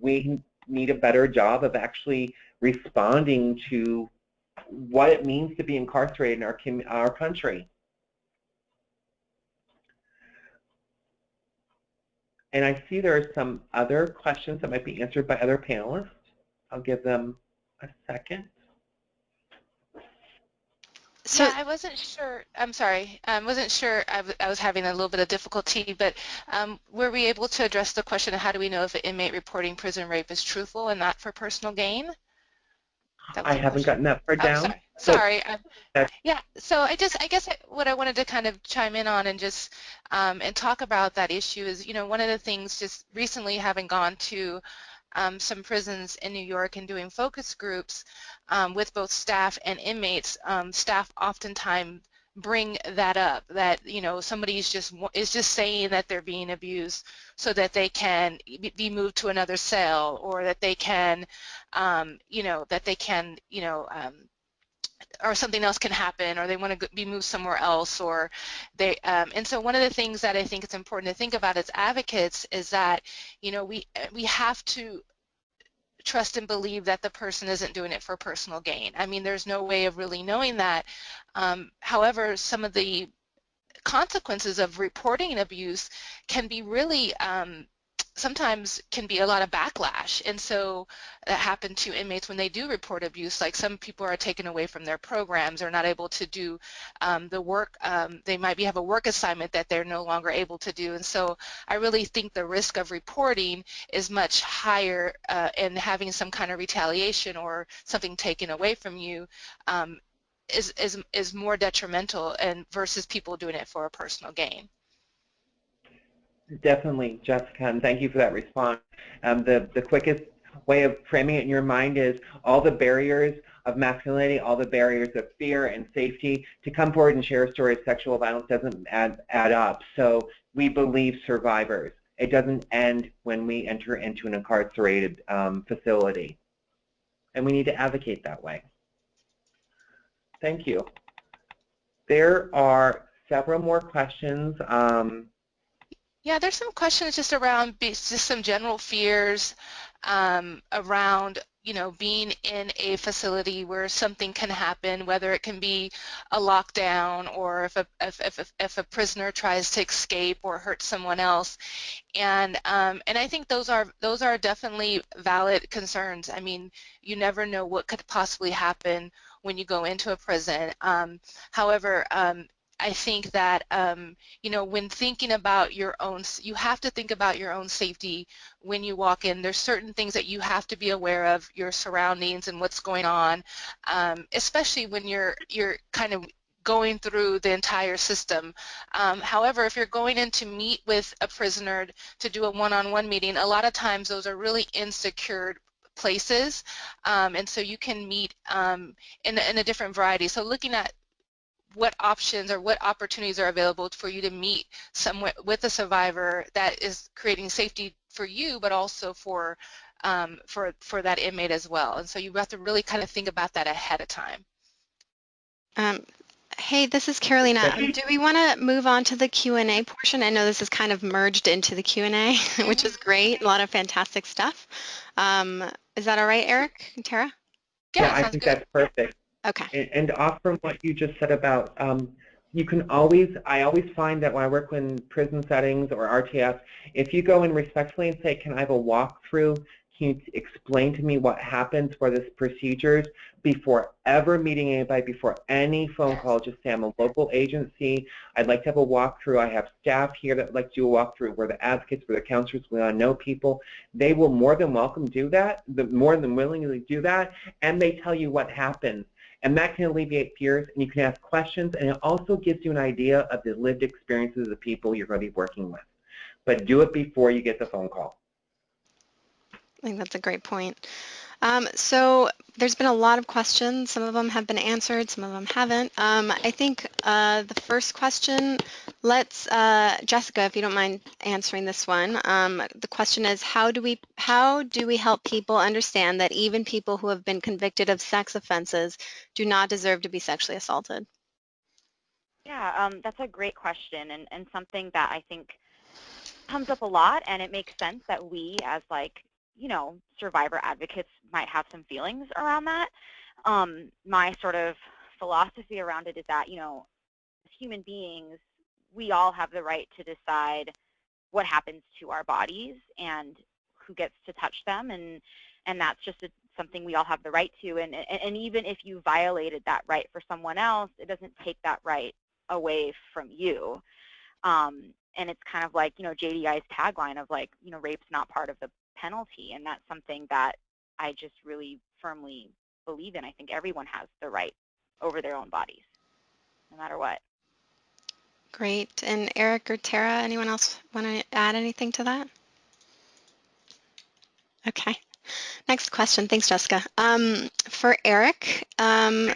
we need a better job of actually responding to what it means to be incarcerated in our, our country. And I see there are some other questions that might be answered by other panelists. I'll give them a second. So yeah, I wasn't sure. I'm sorry. I wasn't sure. I, was having a little bit of difficulty, but um, were we able to address the question of how do we know if an inmate reporting prison rape is truthful and not for personal gain? I haven't gotten that far oh, down. Sorry. So sorry. yeah. So I just, I guess what I wanted to kind of chime in on and just um, and talk about that issue is, you know, one of the things just recently having gone to um, some prisons in New York and doing focus groups um, with both staff and inmates, um, staff oftentimes bring that up that you know somebody's just is just saying that they're being abused so that they can be moved to another cell or that they can um, you know that they can you know um, or something else can happen or they want to be moved somewhere else or they um, and so one of the things that I think it's important to think about as advocates is that you know we we have to trust and believe that the person isn't doing it for personal gain. I mean there's no way of really knowing that. Um, however some of the consequences of reporting abuse can be really um, sometimes can be a lot of backlash and so that happened to inmates when they do report abuse like some people are taken away from their programs or not able to do um, the work um, they might be have a work assignment that they're no longer able to do and so I really think the risk of reporting is much higher uh, and having some kind of retaliation or something taken away from you um, is, is, is more detrimental and versus people doing it for a personal gain. Definitely, Jessica, and thank you for that response. Um, the, the quickest way of framing it in your mind is all the barriers of masculinity, all the barriers of fear and safety. To come forward and share a story of sexual violence doesn't add, add up. So we believe survivors. It doesn't end when we enter into an incarcerated um, facility. And we need to advocate that way. Thank you. There are several more questions. Um, yeah, there's some questions just around just some general fears um, around you know, being in a facility where something can happen, whether it can be a lockdown or if a, if, if, if a prisoner tries to escape or hurt someone else. And, um, and I think those are, those are definitely valid concerns. I mean, you never know what could possibly happen when you go into a prison. Um, however, um, I think that um, you know when thinking about your own, you have to think about your own safety when you walk in. There's certain things that you have to be aware of your surroundings and what's going on, um, especially when you're you're kind of going through the entire system. Um, however, if you're going in to meet with a prisoner to do a one-on-one -on -one meeting, a lot of times those are really insecure places, um, and so you can meet um, in, in a different variety. So looking at what options or what opportunities are available for you to meet someone with a survivor that is creating safety for you, but also for um, for for that inmate as well. And so you have to really kind of think about that ahead of time. Um, hey, this is Carolina. Um, do we want to move on to the Q&A portion? I know this is kind of merged into the Q&A, which is great. A lot of fantastic stuff. Um, is that all right, Eric and Tara? Yeah, yeah I think good. that's perfect. Okay. And, and off from what you just said about, um, you can always, I always find that when I work in prison settings or RTS, if you go in respectfully and say, can I have a walkthrough, can you explain to me what happens for this procedures before ever meeting anybody, before any phone call, just say I'm a local agency, I'd like to have a walkthrough, I have staff here that like to do a walkthrough, we're the advocates, we're the counselors, we want to know people. They will more than welcome do that, the, more than willingly do that, and they tell you what happens and that can alleviate fears, and you can ask questions, and it also gives you an idea of the lived experiences of the people you're going to be working with. But do it before you get the phone call. I think that's a great point. Um, so there's been a lot of questions. Some of them have been answered, some of them haven't. Um, I think uh, the first question, let's, uh, Jessica, if you don't mind answering this one. Um, the question is, how do we how do we help people understand that even people who have been convicted of sex offenses do not deserve to be sexually assaulted? Yeah, um, that's a great question and, and something that I think comes up a lot and it makes sense that we as like you know, survivor advocates might have some feelings around that. Um, my sort of philosophy around it is that, you know, as human beings, we all have the right to decide what happens to our bodies and who gets to touch them and and that's just a, something we all have the right to and, and and even if you violated that right for someone else it doesn't take that right away from you um, and it's kind of like you know JDI's tagline of like you know rape's not part of the penalty, and that's something that I just really firmly believe in. I think everyone has the right over their own bodies, no matter what. Great. And Eric or Tara, anyone else want to add anything to that? Okay. Next question. Thanks, Jessica. Um, for Eric, um,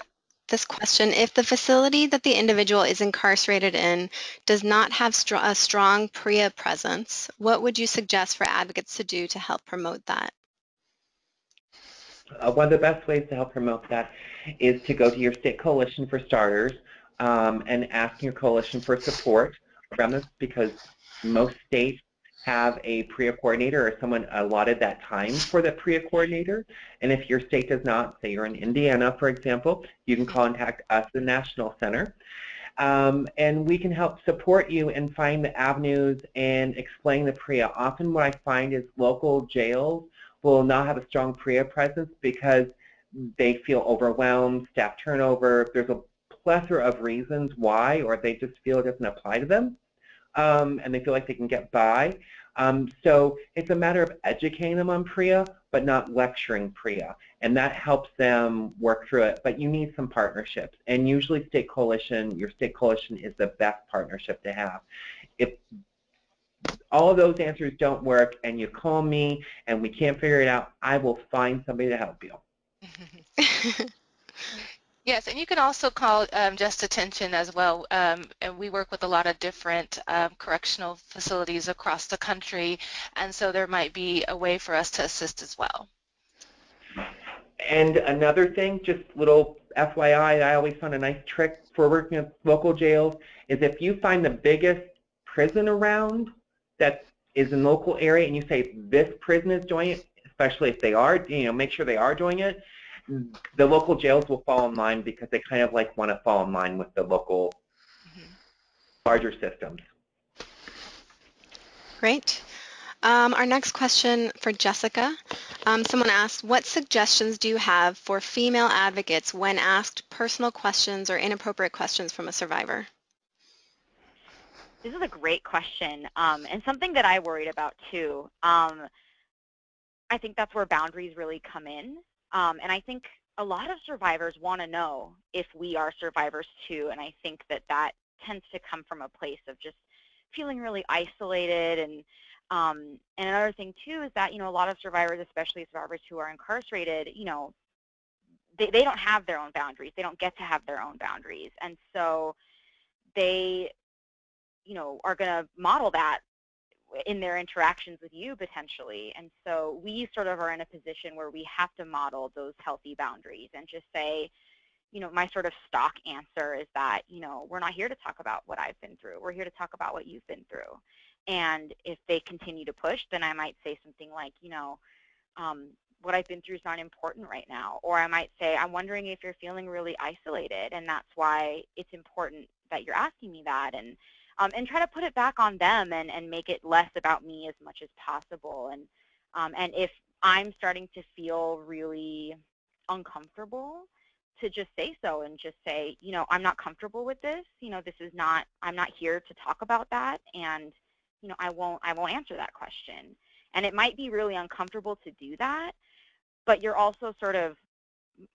this question. If the facility that the individual is incarcerated in does not have str a strong PREA presence, what would you suggest for advocates to do to help promote that? Uh, one of the best ways to help promote that is to go to your state coalition for starters um, and ask your coalition for support around this because most states have a PREA coordinator or someone allotted that time for the PREA coordinator. And if your state does not, say you're in Indiana, for example, you can contact us, the National Center. Um, and we can help support you and find the avenues and explain the PREA. Often what I find is local jails will not have a strong PREA presence because they feel overwhelmed, staff turnover. There's a plethora of reasons why, or they just feel it doesn't apply to them um, and they feel like they can get by. Um, so it's a matter of educating them on PREA, but not lecturing PREA, and that helps them work through it. But you need some partnerships, and usually state coalition, your state coalition is the best partnership to have. If all of those answers don't work and you call me and we can't figure it out, I will find somebody to help you. Yes, and you can also call um, Just Detention as well. Um, and we work with a lot of different um, correctional facilities across the country, and so there might be a way for us to assist as well. And another thing, just little FYI, I always found a nice trick for working with local jails is if you find the biggest prison around that is in local area and you say this prison is doing it, especially if they are, you know, make sure they are doing it. The local jails will fall in line because they kind of like want to fall in line with the local Mhm. larger systems. Great. Um, our next question for Jessica. Um, someone asked, what suggestions do you have for female advocates when asked personal questions or inappropriate questions from a survivor? This is a great question um, and something that I worried about too. Um, I think that's where boundaries really come in. Um, and I think a lot of survivors want to know if we are survivors too. And I think that that tends to come from a place of just feeling really isolated and um, and another thing too is that you know a lot of survivors, especially survivors who are incarcerated, you know, they, they don't have their own boundaries. They don't get to have their own boundaries, and so they, you know, are going to model that in their interactions with you potentially. And so we sort of are in a position where we have to model those healthy boundaries and just say, you know, my sort of stock answer is that, you know, we're not here to talk about what I've been through. We're here to talk about what you've been through. And if they continue to push, then I might say something like, you know, um, what I've been through is not important right now. Or I might say, I'm wondering if you're feeling really isolated, and that's why it's important that you're asking me that. And um, and try to put it back on them and, and make it less about me as much as possible. And um, and if I'm starting to feel really uncomfortable, to just say so and just say, you know, I'm not comfortable with this. You know, this is not. I'm not here to talk about that, and you know, I won't, I won't answer that question. And it might be really uncomfortable to do that, but you're also sort of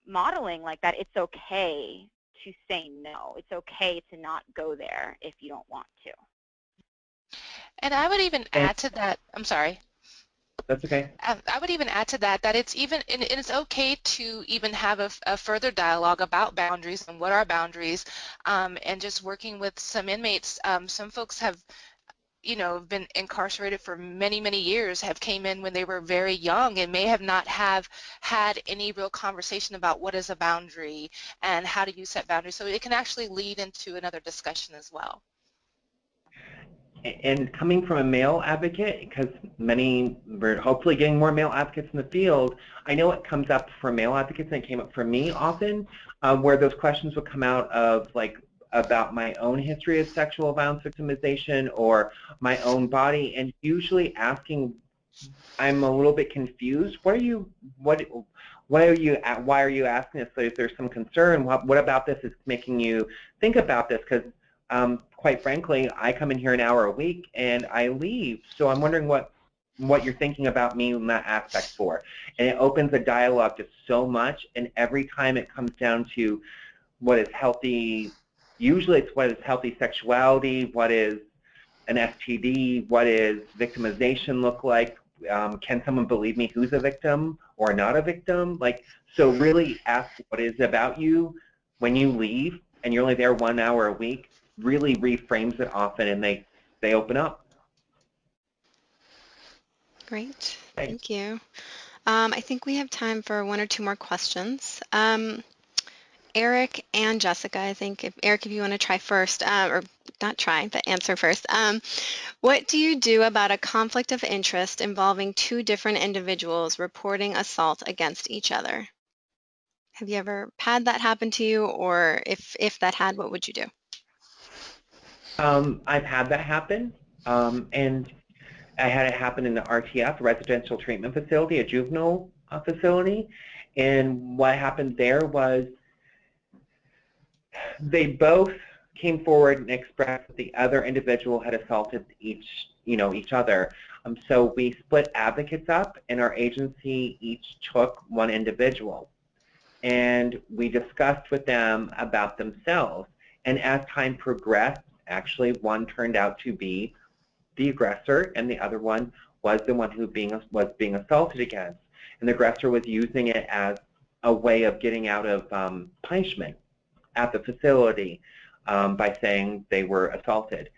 modeling like that it's okay to say no. It's okay to not go there if you don't want to. And I would even add to that, I'm sorry. That's okay. Um, I would even add to that that it's even and it's okay to even have a, a further dialogue about boundaries and what are boundaries, um, and just working with some inmates. Um, some folks have you know, have been incarcerated for many, many years, have came in when they were very young and may have not have had any real conversation about what is a boundary and how do you set boundaries. So it can actually lead into another discussion as well. And coming from a male advocate, because many, we're hopefully getting more male advocates in the field, I know it comes up for male advocates and it came up for me often, uh, where those questions would come out of like, about my own history of sexual violence victimization or my own body and usually asking I'm a little bit confused. What are you what what are you why are you asking this? So if there's some concern, what what about this is making you think about this? Because um, quite frankly, I come in here an hour a week and I leave. So I'm wondering what what you're thinking about me in that aspect for. And it opens a dialogue just so much. And every time it comes down to what is healthy Usually it's what is healthy sexuality, what is an STD, what is victimization look like, um, can someone believe me who's a victim or not a victim? Like, so really ask what is about you when you leave and you're only there one hour a week, really reframes it often and they, they open up. Great, thank you. Um, I think we have time for one or two more questions. Um, Eric and Jessica, I think. If, Eric, if you want to try first, uh, or not try, but answer first. Um, what do you do about a conflict of interest involving two different individuals reporting assault against each other? Have you ever had that happen to you, or if, if that had, what would you do? Um, I've had that happen, um, and I had it happen in the RTF, Residential Treatment Facility, a juvenile uh, facility, and what happened there was they both came forward and expressed that the other individual had assaulted each, you know, each other. Um, so we split advocates up, and our agency each took one individual. And we discussed with them about themselves. And as time progressed, actually one turned out to be the aggressor, and the other one was the one who being, was being assaulted against. And the aggressor was using it as a way of getting out of um, punishment at the facility um, by saying they were assaulted.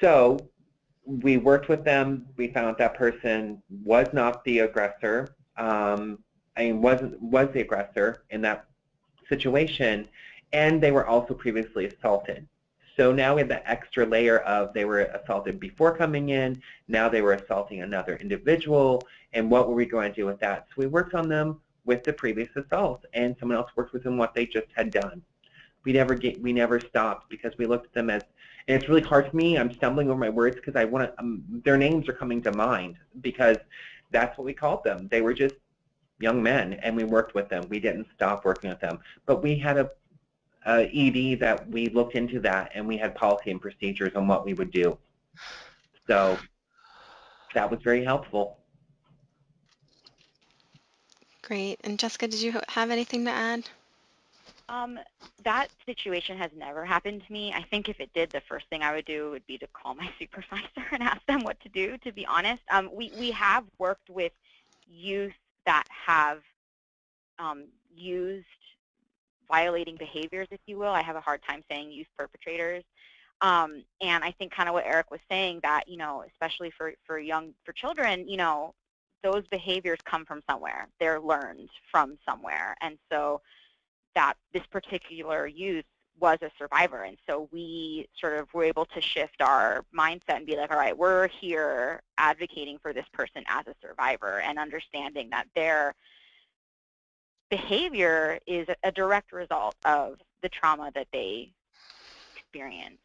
So we worked with them. We found that person was not the aggressor. Um, I mean, wasn't was the aggressor in that situation, and they were also previously assaulted. So now we have the extra layer of they were assaulted before coming in, now they were assaulting another individual, and what were we going to do with that? So we worked on them with the previous assault, and someone else worked with them what they just had done. We never get, we never stopped because we looked at them as, and it's really hard for me. I'm stumbling over my words because I want to. Um, their names are coming to mind because that's what we called them. They were just young men, and we worked with them. We didn't stop working with them, but we had a, a ED that we looked into that, and we had policy and procedures on what we would do. So that was very helpful. Great. And Jessica, did you have anything to add? Um, that situation has never happened to me. I think if it did, the first thing I would do would be to call my supervisor and ask them what to do, to be honest. Um, we, we have worked with youth that have um, used violating behaviors, if you will. I have a hard time saying youth perpetrators. Um, and I think kind of what Eric was saying that, you know, especially for, for young, for children, you know, those behaviors come from somewhere. They're learned from somewhere. And so that this particular youth was a survivor. And so we sort of were able to shift our mindset and be like, all right, we're here advocating for this person as a survivor and understanding that their behavior is a direct result of the trauma that they experience,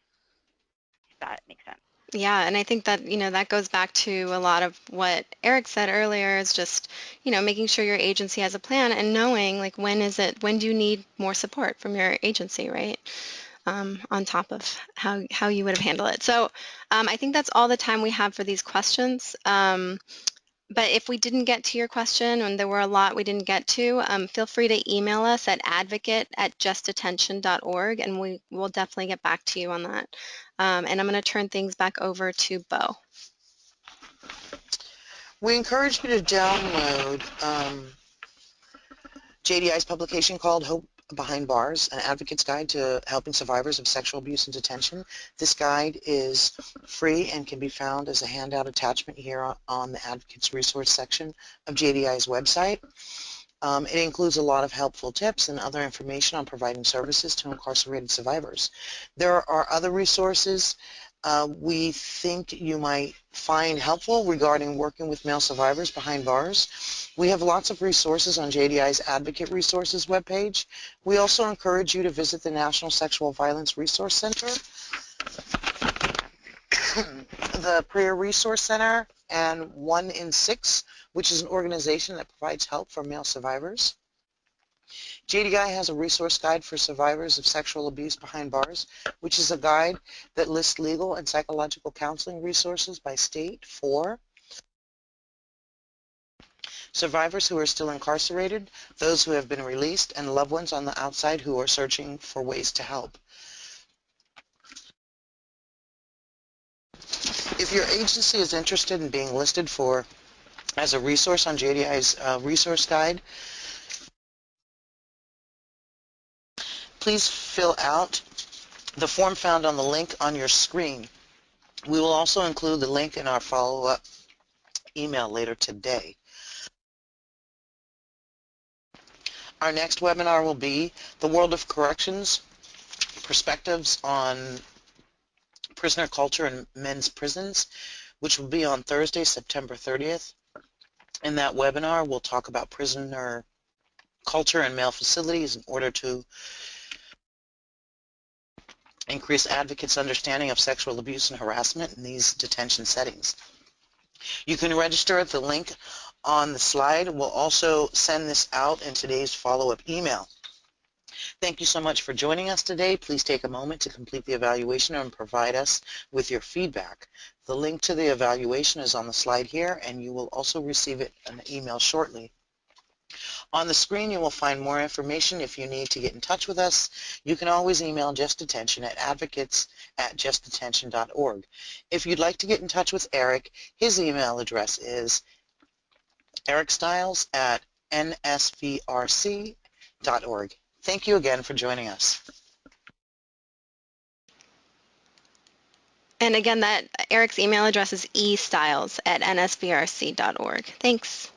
if that makes sense. Yeah, and I think that, you know, that goes back to a lot of what Eric said earlier is just, you know, making sure your agency has a plan and knowing like when is it, when do you need more support from your agency, right? Um, on top of how, how you would have handled it. So um, I think that's all the time we have for these questions. Um, but if we didn't get to your question and there were a lot we didn't get to, um, feel free to email us at advocate at justdetention.org and we will definitely get back to you on that. Um, and I'm going to turn things back over to Bo. We encourage you to download um, JDI's publication called Hope Behind Bars, an advocate's guide to helping survivors of sexual abuse and detention. This guide is free and can be found as a handout attachment here on the advocate's resource section of JDI's website. Um, it includes a lot of helpful tips and other information on providing services to incarcerated survivors. There are other resources uh, we think you might find helpful regarding working with male survivors behind bars. We have lots of resources on JDI's Advocate Resources webpage. We also encourage you to visit the National Sexual Violence Resource Center, the PREA Resource Center, and One in Six, which is an organization that provides help for male survivors. JDI has a resource guide for survivors of sexual abuse behind bars, which is a guide that lists legal and psychological counseling resources by state for survivors who are still incarcerated, those who have been released, and loved ones on the outside who are searching for ways to help. If your agency is interested in being listed for as a resource on JDI's uh, resource guide, please fill out the form found on the link on your screen. We will also include the link in our follow-up email later today. Our next webinar will be The World of Corrections, Perspectives on Prisoner Culture in Men's Prisons, which will be on Thursday, September 30th. In that webinar, we'll talk about prisoner culture in male facilities in order to increase advocates' understanding of sexual abuse and harassment in these detention settings. You can register at the link on the slide. We'll also send this out in today's follow-up email. Thank you so much for joining us today. Please take a moment to complete the evaluation and provide us with your feedback. The link to the evaluation is on the slide here, and you will also receive it an email shortly. On the screen you will find more information if you need to get in touch with us. You can always email Just Detention at advocates at justdetention.org. If you'd like to get in touch with Eric, his email address is ericstiles at nsvrc.org. Thank you again for joining us. And again, that Eric's email address is estyles at nsvrc.org. Thanks.